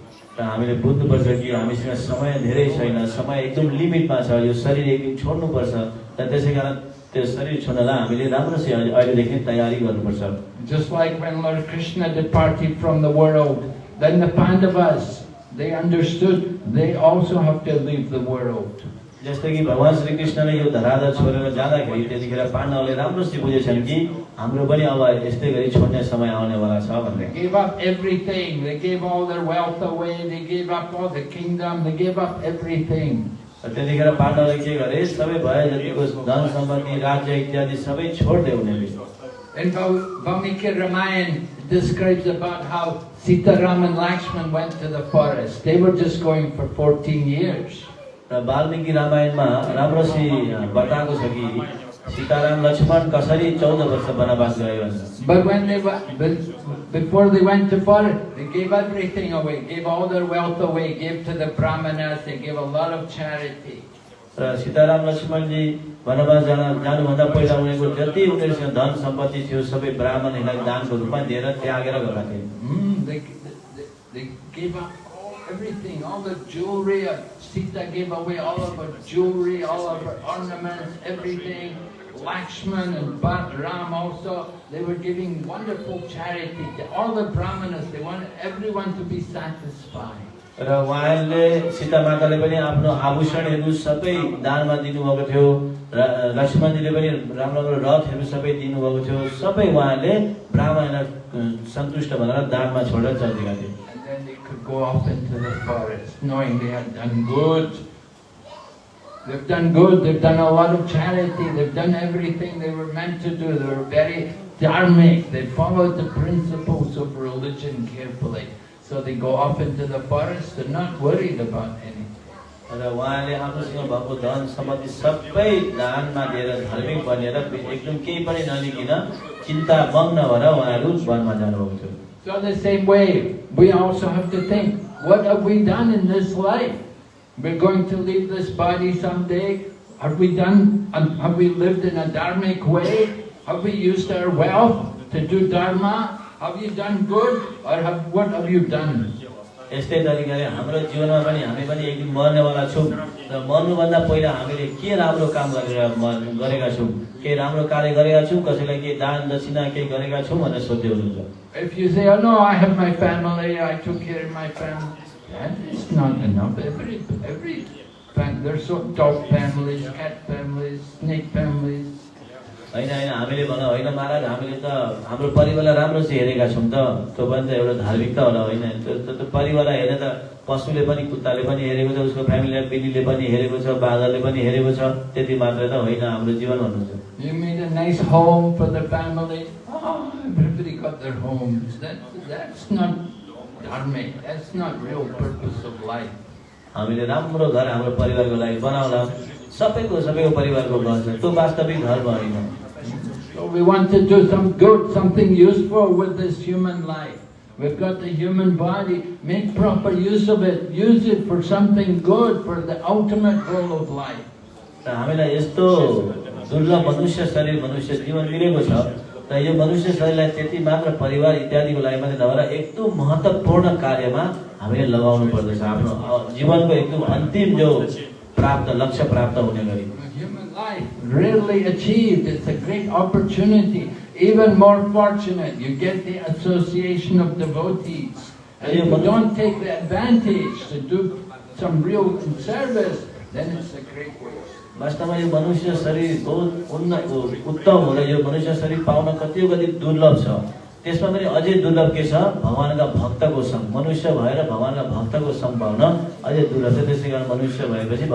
र हामीले बुझ्नुपर्छ कि हामीसँग समय धेरै छैन। समय एकदम लिमिटमा छ। यो शरीर शरीरदेखि छोड्नुपर्छ। र त्यसै कारण त्यो शरीर छोड्नलाई हामीले राम्रोसँग अहिलेदेखि तयारी गर्नुपर्छ। जस्तै कि भगवान् श्रीकृष्णले यो धराधर छोडेर जाँदाखेरि त्यतिखेर पाण्डवले राम्रोसित बुझेछन् कि हाम्रो पनि अब यस्तै गरी छोड्ने समय आउनेवाला छ भनेर gave up everything. They gave all their wealth away. They gave up all the kingdom. They gave up everything. त्यतिखेर पाण्डवले के गरे सबै भए जतिको धन संपत्ति राज्य इत्यादि सबै छोड्दै उनीहरूले In Val- Valmiki Ramayana describes about how Sita Ram and Lakshman went to the forest. They were just going for 14 years. र वाल्मिकी रामायणमा राम्रोसी बताएको छ कि सीताराम लक्ष्मण कसरी चौध वर्ष वनवास But when they be- before they went to forest, they gave everything away, gave all their wealth away, gave to the brahmanas, they gave a lot of charity. र सीताराम लक्ष्मणजी वनवास जान जानुभन्दा पहिला उनीहरूको जति उनीहरूसँग धन सम्पत्ति थियो सबै ब्राह्मणहरूलाई दानको रूपमा दिएर त्यागेर गएका थिए everything, all the jewelry. uh, Sita gave away all of her jewelry, all of her ornaments, everything. Lakshman and Bhat Ram also, they were giving wonderful charity to all the brahmanas. They wanted everyone to be satisfied. र उहाँहरूले सीता माताले पनि आफ्नो आभूषणहरू सबै दानमा दिनुभएको थियो र लक्ष्मणजीले पनि राम्रो राम्रो रथहरू सबै दिनुभएको थियो सबै उहाँहरूले ब्राह्मणलाई सन्तुष्ट भनेर दानमा छोडेर चल्दिएका थिए go off into the forest, knowing they had done good. They've done good, they've done a lot of charity, they've done everything they were meant to do. They were very dharmic, they followed the principles of religion carefully. So they go off into the forest, they're not worried about anything. र उहाँले आफूसँग भएको धन सम्पत्ति सबै दानमा दिएर धार्मिक बनेर एकदम केही पनि नलिकन चिन्ता मग्न भएर उहाँहरू वनमा जानुभएको थियो So in the same way, we also have to think, what have we done in this life? We're going to leave this body someday. Have we done, have we lived in a dharmic way? Have we used our wealth to do dharma? Have you done good or have, what have you done? यस्तै तरिकाले हाम्रो जीवनमा पनि हामी पनि एक दिन मर्नेवाला छौँ र मर्नुभन्दा पहिला हामीले के राम्रो काम गरेर गरेका छौँ केही राम्रो कार्य गरेका छौँ कसैलाई केही दान दक्षिणा केही गरेका छौँ भनेर सोध्दै हुनुहुन्छ oh families, cat families, snake families, होइन होइन हामीले भन होइन महाराज हामीले त हाम्रो परिवारलाई राम्रोसित हेरेका छौँ त। त्यो पनि त एउटा धार्मिकता होला होइन। त्यो त्यो- परिवारलाई हेरे त पशुले पनि कुत्ताले पनि हेरेको छ उसको फ्यामिलीलाई बिल्लीले पनि हेरेको छ बाघरले पनि हेरेको छ। त्यति मात्रै त होइन हाम्रो जीवन भन्नुहुन्छ Oh. हामीले राम्रो घर हाम्रो परिवारको लागि बनाउला सबैको सबैको परिवारको घर छ त्यो वास्तविक धर्म होइन So we want to do some good, something useful with this human life. We've got the human body. Make proper use of it. Use it for something good, for the ultimate goal of life. हामीलाई यस्तो दुर्लभ मनुष्य शरीर मनुष्य जीवन मिलेको छ र यो मनुष्य शरीरलाई त्यति मात्र परिवार इत्यादिको लागि मात्रै नभएर एकदम महत्त्वपूर्ण कार्यमा हामीले लगाउनु पर्दछ आफ्नो जीवनको एकदम अन्तिम जो प्राप्त लक्ष्य प्राप्त हुने गरी rarely achieved. It's a great opportunity. Even more fortunate, you get the association of devotees. And if you don't take the advantage to do some real service, then it's a great waste. वास्तवमा यो मनुष्य शरीर बहुत उन्नत उत्तम हो र यो मनुष्य शरीर पाउन कति कति दुर्लभ छ त्यसमा पनि अझै दुर्लभ के छ भगवान्का भक्तको सङ्ग मनुष्य भएर भगवान्का भक्तको सङ्ग पाउन अझै दुर्लभ छ त्यसै कारण मनुष्य भएपछि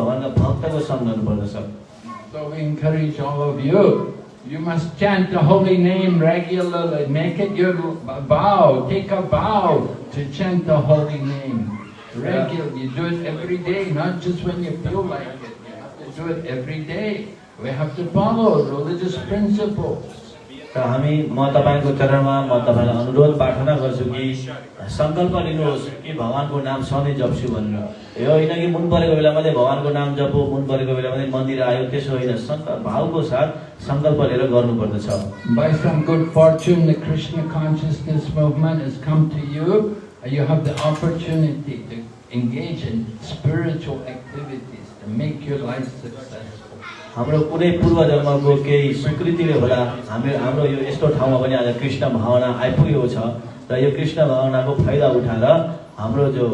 we encourage all of you. You must chant the holy name regularly. Make it your vow. Take a vow to chant the holy name regularly. You do it every day, not just when you feel like it. You have to do it every day. We have to follow religious principles. र हामी म तपाईँको चरणमा म तपाईँलाई अनुरोध प्रार्थना गर्छु कि सङ्कल्प लिनुहोस् कि भगवान्को नाम सधैँ जप्छु भनेर यो होइन कि मुन परेको बेला मात्रै भगवान्को नाम जपो मुन परेको बेला मात्रै मन्दिर आयो त्यसो होइन सङ्कल्प भावको साथ सङ्कल्प लिएर गर्नुपर्दछ By some Krishna consciousness movement has come to you, you have the opportunity to engage in spiritual activities to make your life successful. हाम्रो कुनै पूर्व जन्मको केही स्वीकृतिले होला हामी हाम्रो यो यस्तो ठाउँमा पनि आज कृष्ण भावना आइपुगेको छ र यो कृष्ण भावनाको फाइदा उठाएर हाम्रो जो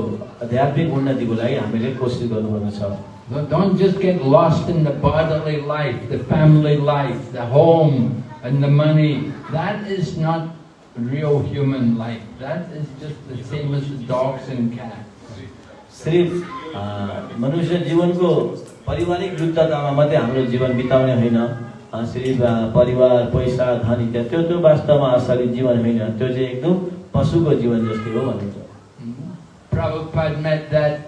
आध्यात्मिक उन्नतिको लागि हामीले कोसिस गर्नुपर्दछ So don't just get lost in the bodily life, the family life, the home, and the money. That is not real human life. That is just the same as the dogs and cats. सिर्फ अ, मनुष्य जीवनको पारिवारिक युद्धतामा मात्रै हाम्रो जीवन बिताउने होइन अ, सिर्फ अ, परिवार पैसा धन इत्यादि त्यो त्यो वास्तवमा असली जीवन होइन त्यो चाहिँ एकदम पशुको जीवन जस्तै हो भनिन्छ Prabhupada met that,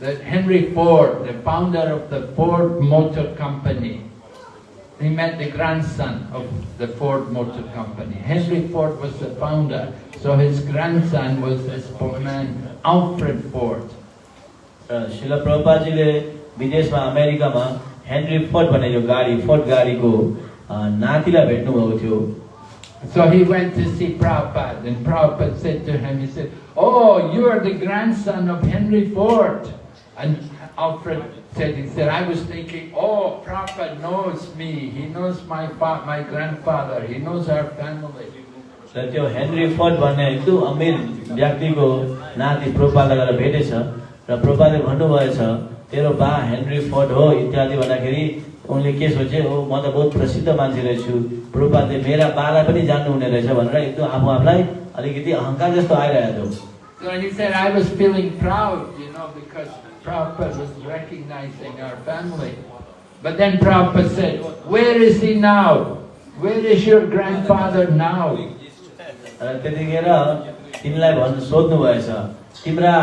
that Henry Ford, the founder of the Ford Motor Company, he met the grandson of the Ford Motor Company. Henry Ford was the founder, so his grandson was this poor man, Alfred Ford. र शिल प्रभुपाजीले विदेशमा अमेरिकामा Henry Ford भन्ने यो गाडी Ford गाडीको नातिलाई भेट्नुभएको थियो So he went to see Prabhupada, and Prabhupada said to him, he said, Oh, you are the grandson of Henry Ford. And Alfred said, he said, I was thinking, oh, Prabhupada knows me, he knows my my grandfather, he knows our family. र त्यो Henry Ford भन्ने एकदम अमिर व्यक्तिको नाति प्रोपाललाई गएर भेटेछ र प्रोपालले भन्नुभएछ तेरो बा हेनरी फोर्ड हो इत्यादि भन्दाखेरि उनले के सोचे हो म त बहुत प्रसिद्ध मान्छे रहेछु प्रोपालले मेरा बालाई पनि जान्नु हुने रहेछ भनेर एकदम आफू आफूलाई अलिकति अहङ्कार जस्तो आइरहेको थियो. But then Prabhupada said, where is he now? Where is your grandfather now? त्यतिखेर तिमीलाई भन्नु सोध्नु भएछ तिम्रा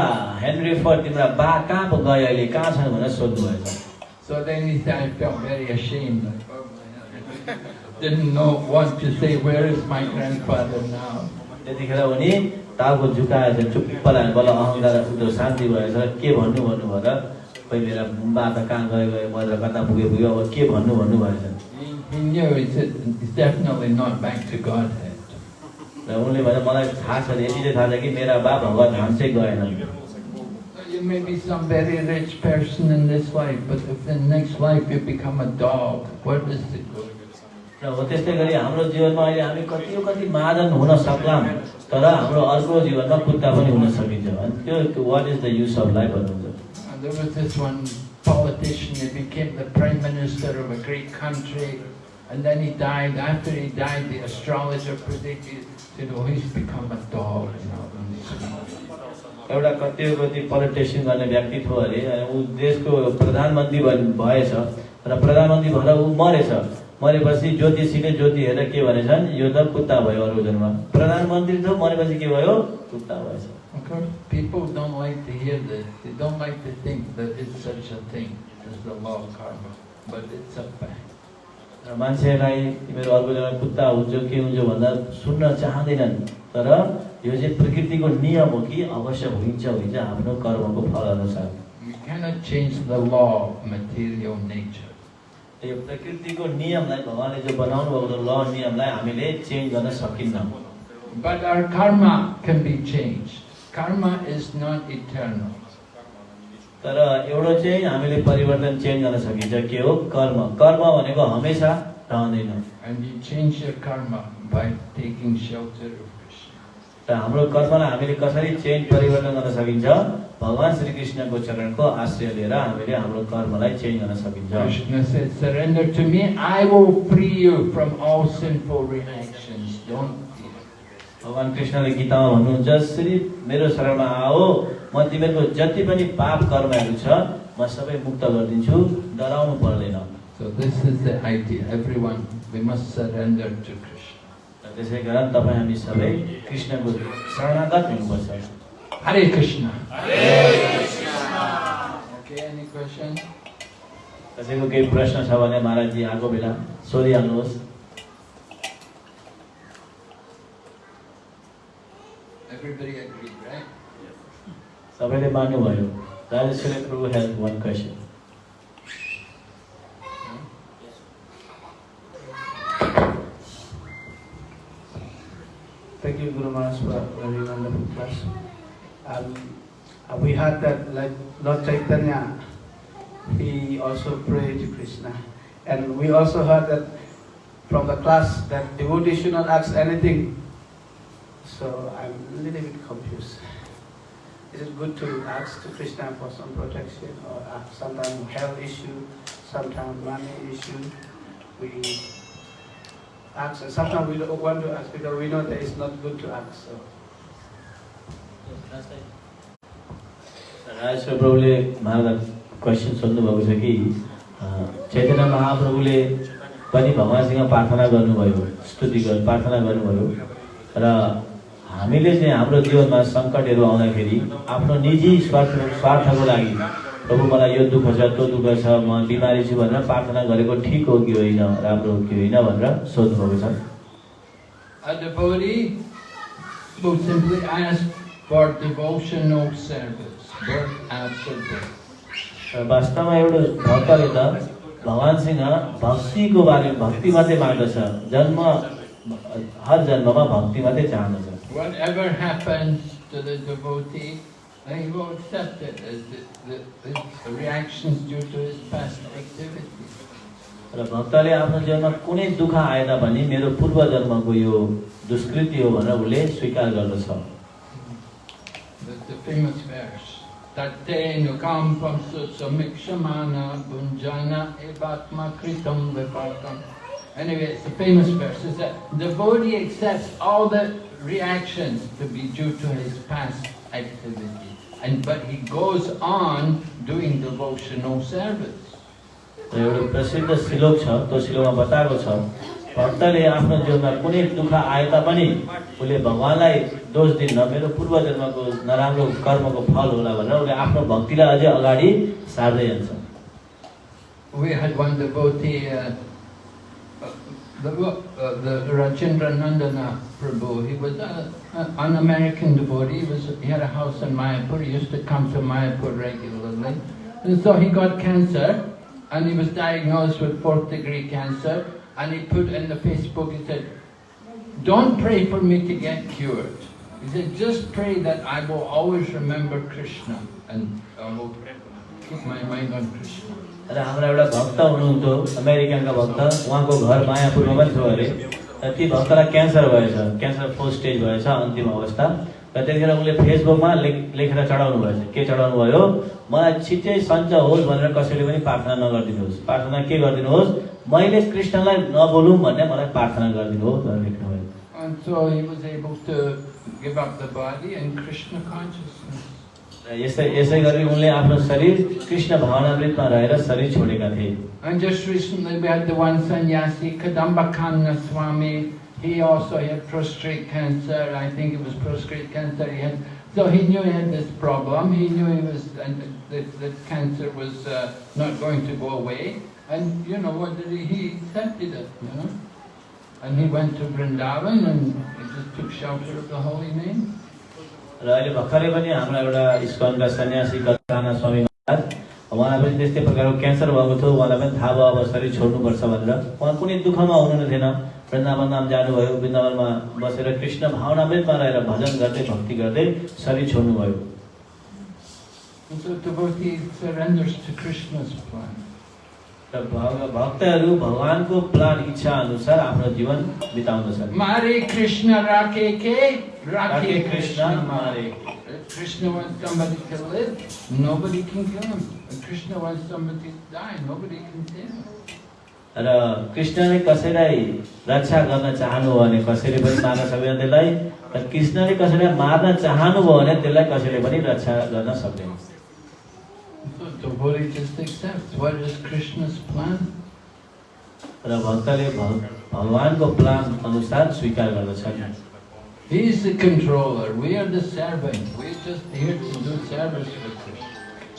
हेनरी फोर्ड तिम्रा बा कहाँ पो गयो अहिले? कहाँ छन् भनेर सोध्नु भएछ So then he said, I felt very ashamed. Didn't know what to say, where is my grandfather now? त्यतिखेर उनी टाउको झुकाएर चाहिँ चुप्प लाग्यो बल्ल अहङ्कार उनीहरू शान्ति भएछ। के भन्नु भन्नु भएर? खोइ मेरा बा त कहाँ गयो गयो? म त कता पुगे पुग्यो अब के भन्नु भन्नु भएछ? He, he knew, he said, it's definitely not back to Godhead. र उनले भने मलाई थाहा छ यति चाहिँ थाहा छ कि मेरा बा भगवान् धाम चाहिँ गएन You may be some very rich person in this life, but if in the next life you become a dog, what is the good? र हो त्यस्तै गरी हाम्रो जीवनमा अहिले हामी कति कति महाजन हुन सक्लाम तर हाम्रो अर्को जीवनमा कुत्ता पनि हुन सकिन्छ अनि त्यो what is the use of life भन्नुहुन्छ And there was this one politician, he became the prime minister of a great country, and then he died. After he died, the astrologer predicted, एउटा कति politician गर्ने व्यक्ति थियो अरे ऊ देशको प्रधानमन्त्री भएछ र प्रधानमन्त्री भएर ऊ मरेछ। मरेपछि ज्योतिसँगै ज्योति हेरेर के भनेछन्? यो त कुत्ता भयो अर्को जन्म। प्रधानमन्त्री त मरेपछि के भयो? कुत्ता भएछ। मान्छेलाई तिमीहरू अर्को जग्गा कुत्ता हुन्छ के हुन्छ भन्दा सुन्न चाहँदैनन् तर यो चाहिँ प्रकृतिको नियम हो कि अवश्य हुन्छ हुन्छ आफ्नो कर्मको फल अनुसार. यो प्रकृतिको नियमलाई भगवान्ले जो बनाउनु भएको ल नियमलाई हामीले चेन्ज गर्न सकिन्न But our karma can be changed. Karma is not eternal. तर एउटा चाहिँ हामीले परिवर्तन चेन्ज गर्न सकिन्छ के हो कर्म कर्म भनेको हमेसा रहँदैन. र हाम्रो कर्मलाई हामीले कसरी चेन्ज परिवर्तन गर्न सकिन्छ भगवान् श्रीकृष्णको चरणको आश्रय लिएर हामीले हाम्रो कर्मलाई चेन्ज गर्न सकिन्छ surrender to me, I will free you from all sinful reactions. Don't fear. भगवान् कृष्णले गीतामा भन्नुहुन्छ श्री मेरो शरणमा आओ म तिमीहरूको जति पनि पाप कर्महरू छ म सबै मुक्त गरिदिन्छु डराउनु पर्दैन So this is the idea. Everyone, we must surrender to Krishna. र त्यसै कारण तपाईँ हामी सबै कृष्णको शरणागत हुनुपर्छ any question? कसैको केही प्रश्न छ भने महाराजजी आएको बेला सोधिहाल्नुहोस् Everybody agreed, right? सबैले मान्नुभयो Rajeshwari Prabhu has one question Thank you, Guru Maharaj, for a very wonderful class. Um, uh, we heard that, like Lord Chaitanya, he also prayed to Krishna, and we also heard that from the class that devotee should not ask anything. So I'm a little bit confused. Is it good to ask to Krishna for some protection, or uh, sometimes health issue, sometimes money issue? We ask, and sometimes we don't want to ask because we know that it's not good to ask. So. Rajeshwar प्रभुले महाराज question सोध्नुभएको छ कि चैतन्य महाप्रभुले पनि भगवान्सँग प्रार्थना गर्नुभयो स्तुति गर्नु प्रार्थना गर्नुभयो र हामीले चाहिँ हाम्रो जीवनमा सङ्कटहरू आउँदाखेरि आफ्नो निजी स्वार्थ स्वार्थको लागि प्रभु मलाई यो दुःख छ त्यो दुःख छ म बिमारी छु भनेर प्रार्थना गरेको ठिक हो कि होइन राम्रो हो कि होइन भनेर सोध्नुभएको छ A devotee will simply ask for devotional service, birth after birth. र वास्तवमा एउटा भक्तले त भगवान्सँग भक्तिको बारे भक्ति मात्रै माग्दछ जन्म हर जन्ममा भक्ति मात्रै चाहँदछ Whatever happens to the devotee, he will accept it as the, the, the reactions due to his past activities. र भक्तले आफ्नो जीवनमा कुनै दुःख आए तापनि मेरो पूर्व जन्मको यो दुष्कृति हो भनेर उसले स्वीकार गर्दछ The, the famous verse. Tate nukampam samikshamana bunjana evatma kritam vipakam. Anyway, it's a famous verse. It's that the devotee accepts all the reactions to be due to his past activity. And but he goes on doing devotional service. र एउटा प्रसिद्ध श्लोक छ त्यो श्लोकमा बताएको छ भक्तले आफ्नो जीवनमा कुनै दुःख आए तापनि उसले भगवान्लाई दोष दिन्न मेरो पूर्व जन्मको नराम्रो कर्मको फल होला भनेर उसले आफ्नो भक्तिलाई अझै अगाडि सार्दै जान्छ We had one devotee, uh, uh, the, uh, the Rajendra Nandana Prabhu. He was a, a, an American devotee. He, was, he had a house in Mayapur. He used to come to Mayapur regularly. And so he got cancer, and he was diagnosed with fourth degree cancer. And he put in the Facebook, he said, don't pray for me to get cured. He said, just pray that I will always remember Krishna and I will keep my mind on Krishna. र हाम्रा एउटा भक्त हुनुहुन्थ्यो अमेरिकनका भक्त। उहाँको घर मायापुरमा पनि थियो अरे र ती भक्तलाई क्यान्सर भएछ क्यान्सर फोर्थ स्टेज भएछ अन्तिम अवस्था। र त्यतिखेर उनले फेसबुकमा लेख लेखेर चढाउनु भएछ। के चढाउनु भयो? मलाई छिट्टै सन्च होस् भनेर कसैले पनि प्रार्थना नगरिदिनुहोस्। प्रार्थना के गरिदिनुहोस्? मैले कृष्णलाई नबोलौँ भन्ने मलाई प्रार्थना गरिदिनुहोस् भनेर लेख्नुभयो। And so he was able to give up the body in Krishna consciousness. र यसै यसै गरी उनले आफ्नो शरीर कृष्ण भावनामृतमा रहेर शरीर छोडेका थिए And just recently we had the one sannyasi, Kadambakanga Swami. He also had prostate cancer. I think it was prostate cancer. He had, so he knew he had this problem. He knew he was, and that, that cancer was uh, not going to go away. And you know what did he? He accepted it. You know. And he went to Vrindavan and he just took shelter of the holy name. र अहिले भर्खरै पनि हाम्रो एउटा इस्कनका सन्यासी कथाना स्वामी उहाँलाई पनि त्यस्तै प्रकारको क्यान्सर भएको थियो उहाँलाई पनि थाहा भयो अब शरीर छोड्नुपर्छ भनेर। उहाँ कुनै दुःखमा हुनु थिएन। वृन्दावन नाम जानुभयो वृन्दावनमा बसेर कृष्ण भावनामृतमा रहेर भजन गर्दै भक्ति गर्दै शरीर छोड्नुभयो। भक्तहरू भगवान्को प्लान इच्छा अनुसार आफ्नो जीवन बिताउँदछन् Mare Krishna Rake Ke, राखे Rake कृष्ण Krishna मारे Mare. If Krishna wants somebody to live, nobody can kill him. If Krishna wants somebody to die, nobody can kill him. र कृष्णले कसैलाई रक्षा गर्न चाहनुभयो भने कसैले पनि मार्न सक्दैन त्यसलाई र कृष्णले कसैलाई मार्न चाहनुभयो भने त्यसलाई कसैले पनि रक्षा गर्न सक्दैन. र भक्तले भग- भगवान्को प्लान अनुसार स्वीकार गर्दछन् He is the controller, we are the servant. We're just here to do service for Krishna.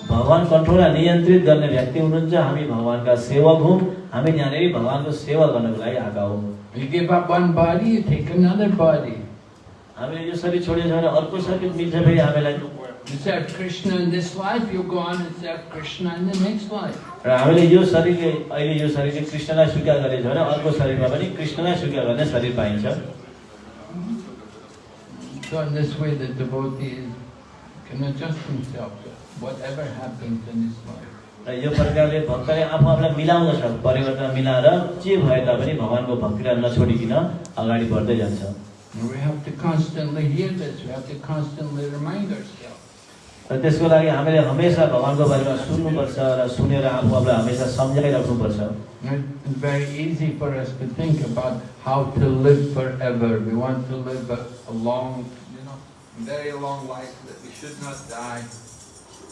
भगवान् कन्ट्रोललाई नियन्त्रित गर्ने व्यक्ति हुनुहुन्छ हामी भगवान्का सेवक हौँ हामी यहाँनिर भगवान्को सेवा गर्नको लागि आएका हौँ. हामीले यो शरीर छोडेको छ भने अर्को शरीर मिल्छ फेरि हामीलाई You serve Krishna in this life, you go on and serve Krishna in the next life. र हामीले यो शरीरले अहिले यो शरीरले कृष्णलाई स्वीकार गरेको छ भने अर्को शरीरमा पनि कृष्णलाई स्वीकार गर्ने शरीर पाइन्छ So in this way the devotee can adjust himself to whatever happens in his life. र यो प्रकारले भक्तले आफू आफूलाई मिलाउँदछ परिवर्तन मिलाएर जे भए तापनि भगवान्को भक्तिलाई नछोडिकन अगाडि बढ्दै जान्छ And we have to constantly hear this, we have to constantly remind ourselves. र त्यसको लागि हामीले हमेसा भगवान्को बारेमा सुन्नुपर्छ र सुनेर आफू आफूलाई हमेसा सम्झाइराख्नुपर्छ And It's very easy for us to think about how to live forever. We want to live a, a long,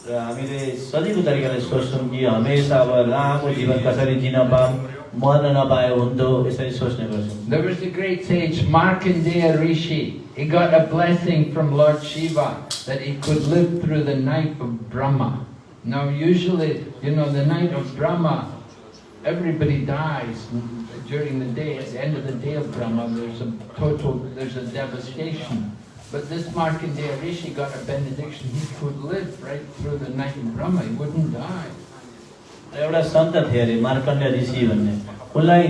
र हामीले सजिलो तरिकाले सोच्छौँ कि हमेसा अब लामो जीवन कसरी जिन पाऊँ मर्न नपाए हुन्थ्यो यसरी सोच्ने गर्छौँ There was a great sage, Markandeya Rishi. He got a blessing from Lord Shiva that he could live through the night of Brahma. Now usually, you know, the night of Brahma, everybody dies during the day. At the end of the day of Brahma, there's a total, there's a devastation. But this Markandeya Rishi got a benediction. He could live right through the night of Brahma. He wouldn't die. एउटा सन्त थिए अरे मार्कण्ड ऋषि भन्ने उनलाई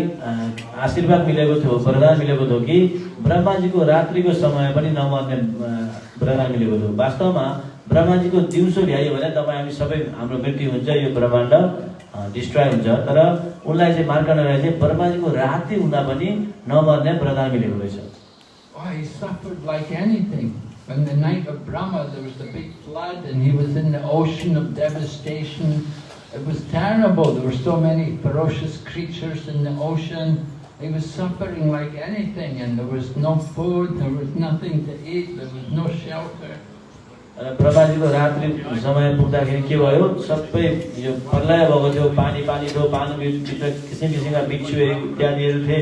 आशीर्वाद मिलेको थियो वरदान मिलेको थियो कि ब्रह्माजीको रात्रिको समय पनि नमर्ने वरदान मिलेको थियो वास्तवमा ब्रह्माजीको दिउँसो भ्याइयो भने तपाईँ हामी सबै हाम्रो मृत्यु हुन्छ यो ब्रह्माण्ड डिस्ट्रोय हुन्छ तर उनलाई चाहिँ मार्कण्डलाई चाहिँ ब्रह्माजीको राति हुँदा पनि नमर्ने वरदान मिलेको रहेछ Oh, he suffered like anything. When the night of Brahma, there was a big flood and he was in the ocean of devastation. It was terrible. There were so many ferocious creatures in the ocean. He was suffering like anything and there was no food, there was nothing to eat, there was no shelter. र ब्रह्माजीको रात्रि समय पुग्दाखेरि के भयो सबै यो प्रलय भएको थियो पानी पानी थियो पानीभित्र किसिम किसिमका बिच्छुहरू इत्यादिहरू थिए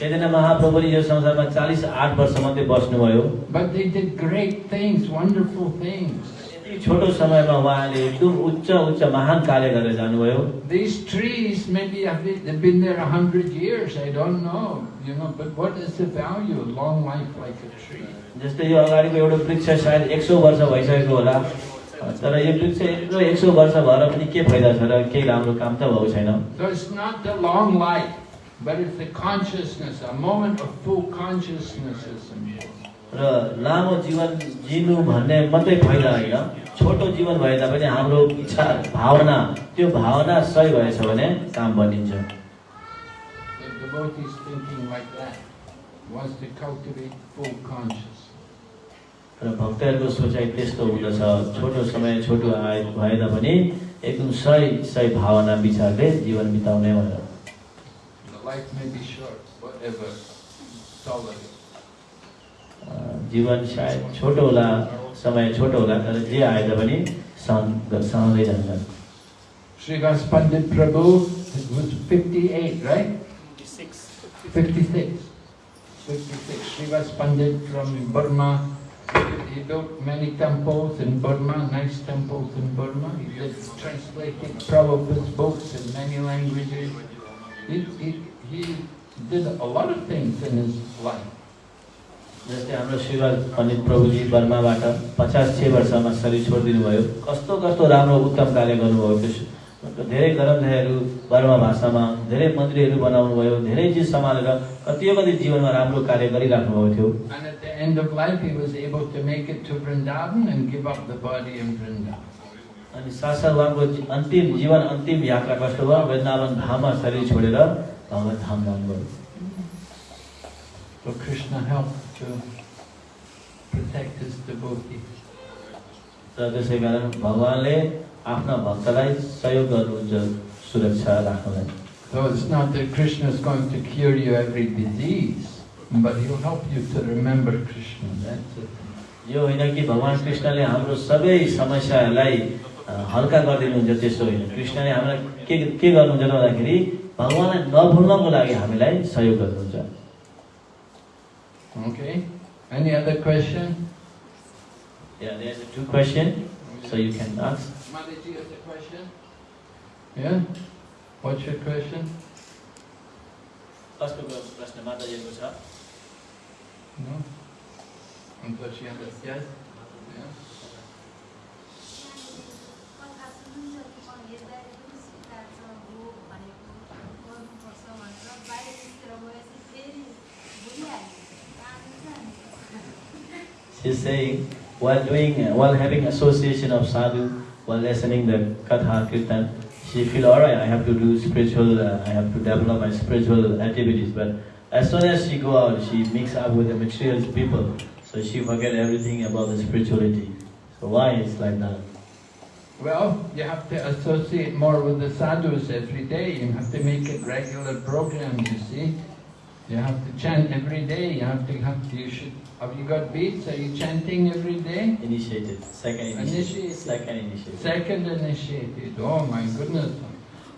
चैतन्य महाप्रभुले यो संसारमा चालिस आठ वर्ष मात्रै बस्नुभयो But they did great things, wonderful things. यति छोटो समयमा उहाँले एकदम उच्च उच्च महान कार्य गरेर जानुभयो These trees, maybe have they- they've been there a hundred years, I don't know, you know, but what is the value of long life like a tree? जस्तै यो अगाडिको एउटा वृक्ष सायद एक सौ वर्ष भइसकेको होला तर यो वृक्ष यत्रो एक सौ वर्ष भएर पनि के फाइदा छ र केही राम्रो काम त भएको छैन र लामो जीवन जिनु भन्ने मात्रै फाइदा होइन छोटो जीवन भए तापनि हाम्रो इच्छा भावना त्यो भावना सही भएछ भने काम बनिन्छ। र भक्तहरूको सोचाइ त्यस्तो हुँदछ छोटो समय छोटो आयो भए तापनि एकदम सही सही भावना विचारले जीवन बिताउने भनेर। life may be short, whatever, tolerate. A, जीवन सायद छोटो होला समय छोटो होला तर जे आए तापनि सहन सहँदै जान्छन् Srivas Pandit Prabhu was 58, right? 56. 56. Srivas Pandit from Burma. He built many temples in Burma, nice temples in Burma. He did translated Prabhupada's books in many languages. He, he, he did a lot of things in his life. जस्तै हाम्रो शिवराज पण्डित प्रभुजी बर्माबाट पचास छ वर्षमा शरीर छोडिदिनु भयो कस्तो कस्तो राम्रो उत्तम कार्य गर्नुभयो त्यो धेरै ग्रन्थहरू बर्मा भाषामा धेरै मन्दिरहरू बनाउनु भयो धेरै चिज सम्हालेर कतियो कति जीवनमा राम्रो कार्य गरिराख्नु भएको थियो. अनि साथसाथ उहाँको अन्तिम जीवन अन्तिम यात्रा कस्तो भयो वृन्दावन धाममा शरीर छोडेर भगवत धाम जानुभयो So Krishna helped to protect his devotees. र त्यसै कारण भगवान्ले आफ्ना भक्तलाई सहयोग गर्नुहुन्छ सुरक्षा राख्नलाई So it's not that Krishna is going to cure you every disease, but he'll help you to remember Krishna. That's it. यो होइन कि भगवान् कृष्णले हाम्रो सबै समस्याहरूलाई अ, हल्का गरिदिनुहुन्छ त्यस्तो होइन कृष्णले हामीलाई के के गर्नुहुन्छ भन्दाखेरि भगवान्लाई नभुल्नको लागि हामीलाई सहयोग गर्नुहुन्छ Okay? Any other question? Yeah, there's two question, so you can ask. Mataji has a question? Yeah? What's your question? कसको प्रश्न माताजीको छ No? I thought she understood. Yes? Yeah? She's saying, while doing, while having association of sadhu, while listening the katha kirtan, she feel alright. I have to do spiritual. Uh, I have to develop my spiritual activities. But as soon as she go out, she mix up with the material people, so she forget everything about the spirituality. So why it's like that? Well, you have to associate more with the sadhus every day. You have to make it regular program, you see. You have to chant every day. You have to have you should have you got beats? Are you chanting every day? Initiated, second initiated, Initiated. second initiated. Second initiated. Oh my goodness.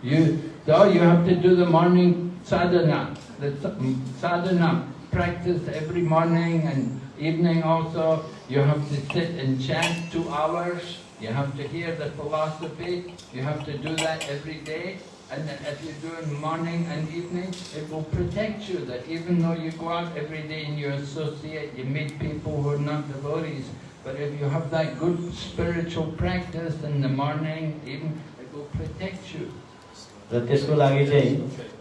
You so you have to do the morning sadhana. The mm, sadhana practice every morning and evening also. You have to sit and chant two hours. You have to hear the philosophy. You have to do that every day. And if you do it morning and evening, it will protect you that even though you go out every day and you associate, you meet people who are not devotees, but if you have that good spiritual practice in the morning, even it will protect you. र त्यसको लागि चाहिँ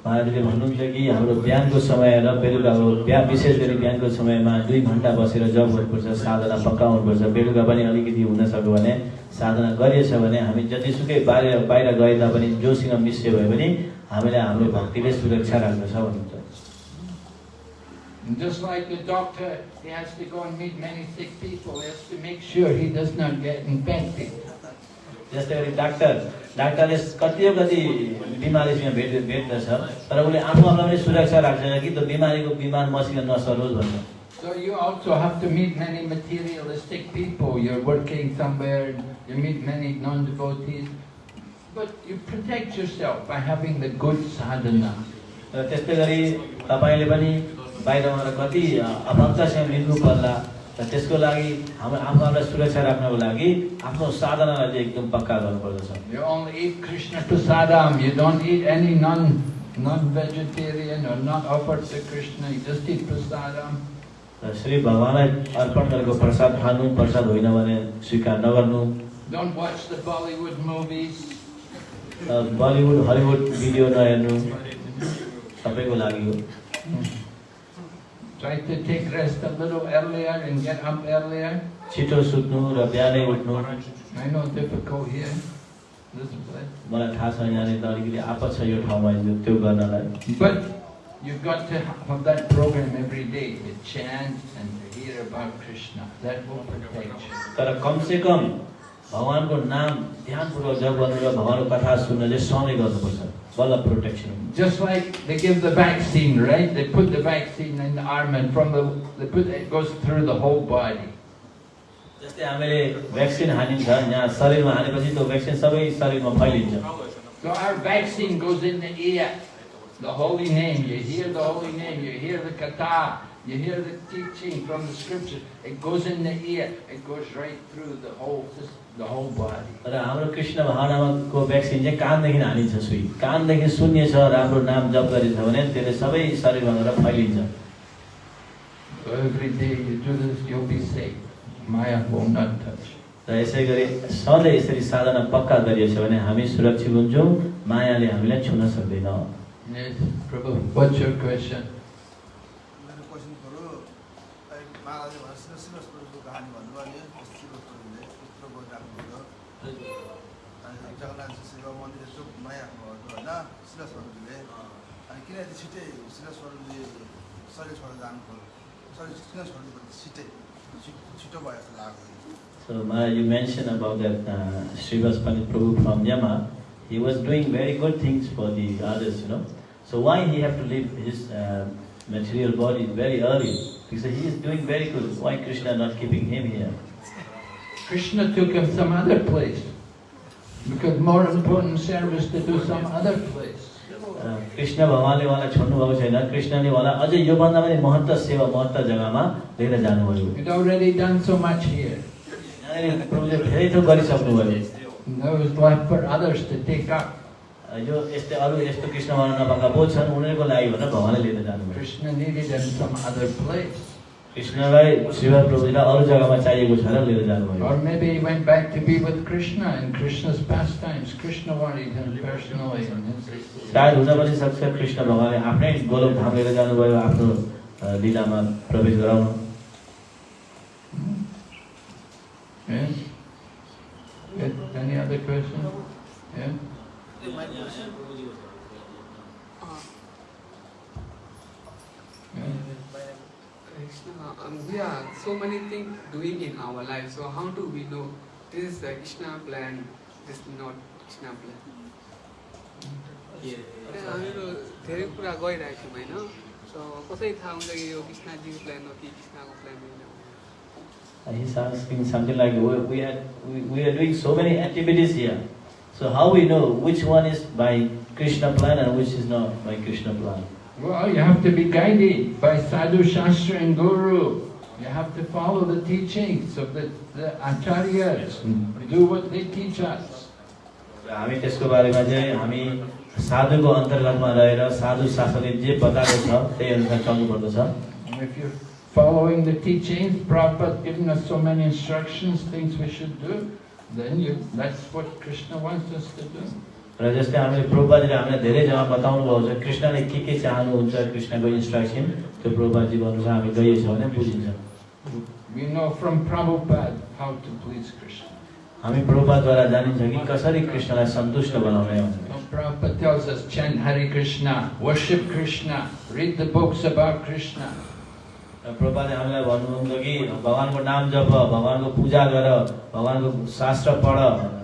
महाराजले भन्नुहुन्छ कि हाम्रो बिहानको समय र बेलुकाको बिहान विशेष गरी बिहानको समयमा दुई घन्टा बसेर जब गर्नुपर्छ साधना पक्का हुनुपर्छ। बेलुका पनि अलिकति हुन सक्यो भने साधना गरिएछ भने हामी जतिसुकै बाहिर बाहिर गए तापनि जोसँग मिसियो भए पनि हामीलाई हाम्रो भक्तिले सुरक्षा राख्दछ भन्नुहुन्छ just like the doctor, he has to go and meet many sick people, he has to make sure he does not get infected. जस्तै गरी डाक्टर डाक्टरले कति कति बिमारीसँग भेट भेट्दछ तर उसले आफू आफूलाई पनि सुरक्षा राख्छ कि त्यो बिमारीको बिमार मसित नसरोस् भन्छ So you also have to meet many materialistic people. You're working somewhere, you meet many non-devotees, but you protect yourself by having the good sadhana. त्यस्तै गरी तपाईँले पनि गएर कति अभक्तसँग मिल्नु पर्ला र त्यसको लागि हाम्रो आफूलाई सुरक्षा राख्नको लागि आफ्नो साधनालाई एकदम पक्का गर्नुपर्दछ। श्री भगवान्लाई अर्पण गरेको प्रसाद खानु प्रसाद होइन भने स्वीकार नगर्नु। बलिउड हलिउड भिडियो नहेर्नु। सबैको लागि Try to take rest a little earlier and get up earlier. छिटो सुत्नु र बिहानै उठ्नु I know difficult here. This place. मलाई थाहा छ यहाँनिर अलिकति आपत छ यो ठाउँमा यो त्यो गर्नलाई But you've got to have that program every day to chant and to hear about Krishna. That will protect you. तर कमसे कम भगवान्को नाम ध्यानपूर्वक जप गर्नु र भगवान्को कथा सुन्न चाहिँ सधैँ गर्नुपर्छ बल्ल प्रोटेक्सन हुन्छ Just like they give the vaccine, right? They put the vaccine in the arm and from the, they put, it goes through the whole body. जस्तै हामीले भ्याक्सिन हानिन्छ यहाँ शरीरमा हानेपछि त्यो भ्याक्सिन सबै शरीरमा फैलिन्छ So our vaccine goes in the ear, the holy name. You hear the holy name, you hear the kata, you hear the teaching from the scriptures. It goes in the ear, it goes right through the whole, sys- the whole body. र हाम्रो कृष्ण भावनाको vaccine चाहिँ कानदेखि हानिन्छ सुई कानदेखि सुन्नेछ राम्रो नाम जप गरिन्छ भने त्यसले सबै शरीरमा गएर फैलिन्छ So every day you do this, you'll be safe. Maya will not touch. you. र यसै गरी सधैँ यसरी साधना पक्का गरिएछ भने हामी सुरक्षित हुन्छौँ मायाले हामीलाई छुन सक्दैन Yes, Prabhu, what's your question? So you mentioned about that uh, Vasudev Prabhu from Yama, he was doing very good things for the others, you know. So why he have to leave his uh, material body very early? Because he is doing very good. Why Krishna not keeping him here? Krishna took him some other place. Because more important service to do some other place. Krishna भगवान्ले उहाँलाई छोड्नुभएको छैन। कृष्णले उहाँलाई अझै योभन्दा पनि महत्त्व सेवा महत्त्व जग्गामा लिएर जानुभयो। प्रभुले धेरै थोक up. Uh, यो यस्तै अरू यस्तो कृष्ण भगवान नपाएका बहुत छन् उनीहरूको लागि भनेर भगवान्ले लिएर जानुभयो। कृष्णलाई शिव प्रभुजीलाई अरू जग्गामा चाहिएको छ र लिएर जानुभयो Or maybe he went back to be with Krishna in Krishna's pastimes. Krishna wanted him personally सायद हुन पनि सक्छ कृष्ण भगवान्ले आफ्नै गोलोक धाम लिएर जानुभयो आफ्नो लीलामा प्रवेश गराउन? Good. Any other question? Yeah? Yeah? Krishna, um, we are so many things doing in our life. So how do we know this is the Krishna plan, this is not Krishna plan? अनि हामीहरू धेरै कुरा गरिरहेको थियौँ होइन so कसरी थाहा हुन्छ कि यो कृष्णजीको प्लान हो कि कृष्णको प्लान होइन And he's asking something like, we, we, are, we, we are doing so many activities here. So how we know which one is by Krishna plan and which is not by Krishna plan? Well, you have to be guided by Sadhu Shastra and Guru. You have to follow the teachings of the, the acharyas. Do what they teach us. र हामी त्यसको बारेमा चाहिँ हामी साधुको अन्तर्गतमा रहेर साधु शास्त्रले जे बताएको छ त्यही अनुसार चल्नुपर्दछ And if you're following the teachings, Prabhupada giving us so many instructions, things we should do, then you, that's what Krishna wants us to do. र जस्तै हामीले प्रभुपाजीले हामीलाई धेरै जग्गा बताउनु भएको छ कृष्णले के के चाहनुहुन्छ कृष्णको इन्स्ट्रक्सन त्यो प्रभुपाजीको अनुसार हामी गइएछ भने बुझिन्छ. हामी प्रभुपादद्वारा जानिन्छ कि कसरी कृष्णलाई सन्तुष्ट बनाउने हो Prabhupada tells us, chant Hare Krishna, worship Krishna, read the books about Krishna. र प्रभुपाले हामीलाई भन्नुहुन्छ कि भगवान्को नाम जप भगवान्को पूजा गर भगवान्को शास्त्र पढ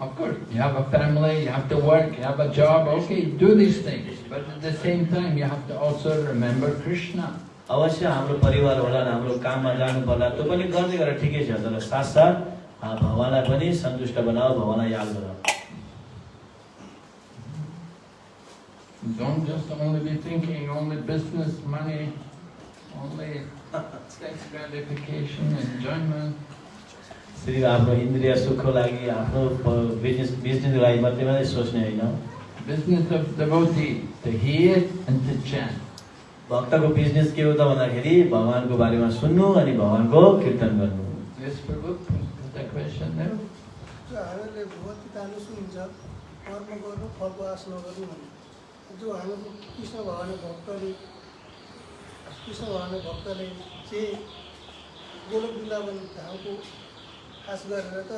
Of course, you have a family, you have to work, you have a job, okay, do these things. But at the same time, you have to also remember Krishna. अवश्य हाम्रो परिवार होला हाम्रो काममा जानु पर्ला त्यो पनि गर्दै गरेर ठिकै छ तर साथसाथ अँ, भगवान्लाई पनि सन्तुष्ट बनाऊ भगवान्लाई याद गर Don't just only be thinking only business, money, only sex gratification, enjoyment. सिर्फ आफ्नो इन्द्रिय सुखको लागि आफ्नो बिजनेस बिजनेसको लागि मात्रै मात्रै सोच्ने होइन Business of devotee, to hear and to chant. भक्तको बिजनेस के हो त भन्दाखेरि भगवान्को बारेमा सुन्नु अनि भगवान्को कीर्तन गर्नु Yes, Prabhu, is that question there? जो हामीहरूले भगवत गीताले सुनिन्छ कर्म गर्नु फलको आश नगर्नु भन्ने जो हाम्रो कृष्ण भगवान् भक्तले कृष्ण भगवान् भक्तले चाहिँ गोलोक वृन्दावन धामको आश गरेर त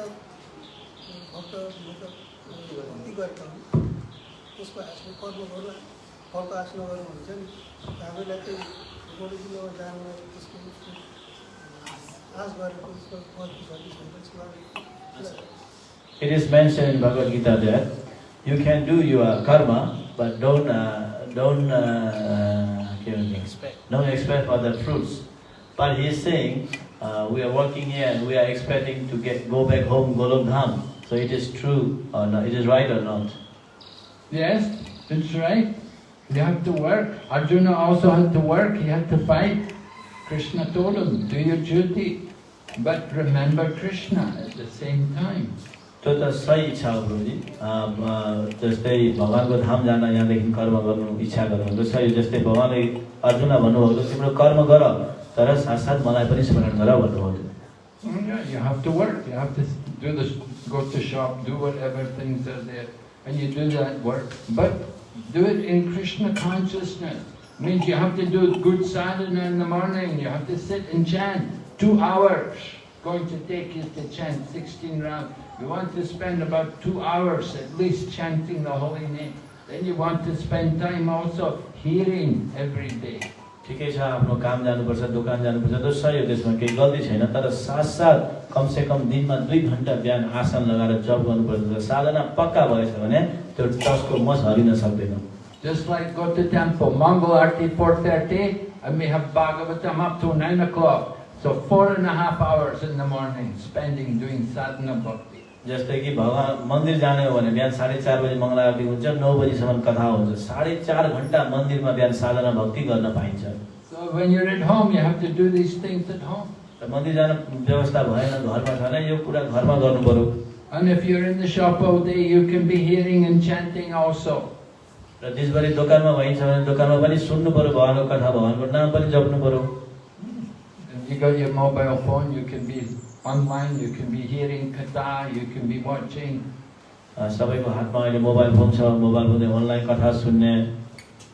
भक्त मतलब भक्ति गरेका हुन् त्यसको आशले कर्म गर्नु फलको आश नगर्नु भन्छ नि हामीलाई चाहिँ गोलोक वृन्दावन जानु त्यसको उसको आश गरेको उसको फल छ कि छैन त्यसको लागि It is mentioned in Bhagavad Gita that you can do your karma, but don't uh, don't uh, don't expect for the fruits. But he is saying uh, we are working here and we are expecting to get go back home Golok Dham. So it is true or not? It is right or not? Yes, that's right. You have to work. Arjuna also had to work, he had to fight. Krishna told him, do your duty, but remember Krishna at the same time. त्यो त सही इच्छा हो गुरुजी अँ, अँ, जस्तै भगवान्को धाम जान यहाँदेखि कर्म गर्नु इच्छा गर्नु त्यो सही जस्तै भगवान्ले अर्जुनलाई भन्नुभएको थियो, तिम्रो कर्म गर तर साथसाथ मलाई पनि स्मरण गर भन्नुभएको थियो Oh, yeah, you have to work, you have to do the, go to shop, do whatever things are there, and you do that work. But do it in Krishna consciousness. Means you have to do good sadhana in the morning, you have to sit and chant two hours. Going to take you to chant 16 rounds. You want to spend about two hours at least chanting the holy name. Then you want to spend time also hearing every day, ठिकै छ आफ्नो काम जानुपर्छ दोकान जानुपर्छ त्यो सही हो त्यसमा केही गल्ती छैन तर साथसाथ कमसेकम दिनमा दुई घन्टा बिहान आसन लगाएर जप गर्नुपर्छ साधना पक्का भएछ भने त्यो टसको मस हरिन सक्दैन Just like go to temple, Mongol Arti 4.30, and we have Bhagavatam up to 9 o'clock. So four and a half hours in the morning, spending doing sadhana bhakti. जस्तै कि भगवान् मन्दिर जाने हो भने बिहान साढे चार बजी मङ्गला आरती हुन्छ नौ बजीसम्म कथा हुन्छ। साढे चार घन्टा मन्दिरमा बिहान साधना भक्ति गर्न पाइन्छ। मन्दिर जान व्यवस्था भएन घरमा छ भने यो कुरा घरमा गर्नु पर्यो। And if you're in the shop all day, you can be hearing and chanting also. र देशभरि दोकानमा भइन्छ भने दोकानमा पनि सुन्नु पर्यो भगवान्को कथा भगवान्को नाम पनि जप्नु पर्यो। If you got your mobile phone, you can be online, you can be hearing katha, you can be watching. अ, सबैको हातमा अहिले मोबाइल फोन छ मोबाइल फोनले अनलाइन कथा सुन्ने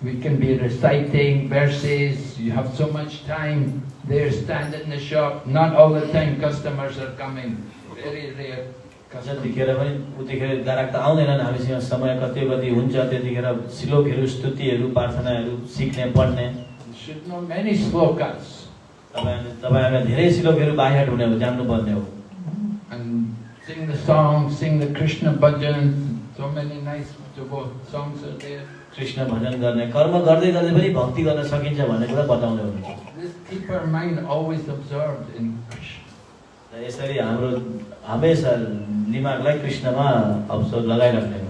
We can be reciting verses. You have so much time. There, stand in the shop. Not all the time customers are coming. Very rare. जतिखेर पनि उतिखेर ग्राहक त आउँदैनन् हामीसँग समय कति कति हुन्छ त्यतिखेर श्लोकहरू स्तुतिहरू प्रार्थनाहरू सिक्ने पढ्ने तपाईँहरूले तपाईँहरूलाई धेरै श्लोकहरू बाहिर हुने हो जान्नुपर्ने हो And sing the songs, sing the Krishna bhajan. So many nice songs are there. Krishna भजन गर्ने कर्म गर्दै गर्दै पनि भक्ति गर्न सकिन्छ भन्ने कुरा बताउँदै हुनुहुन्छ This keep our mind always absorbed in Krishna. र यसरी हाम्रो हमेसा दिमागलाई कृष्णमा अवसर लगाइराख्ने हो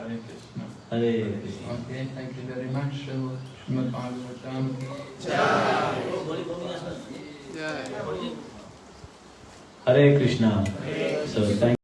Hare Krishna. Hare Krishna. Okay, thank you very much, Shrimad Bhagavatam. Jai. Hare Krishna. So, thank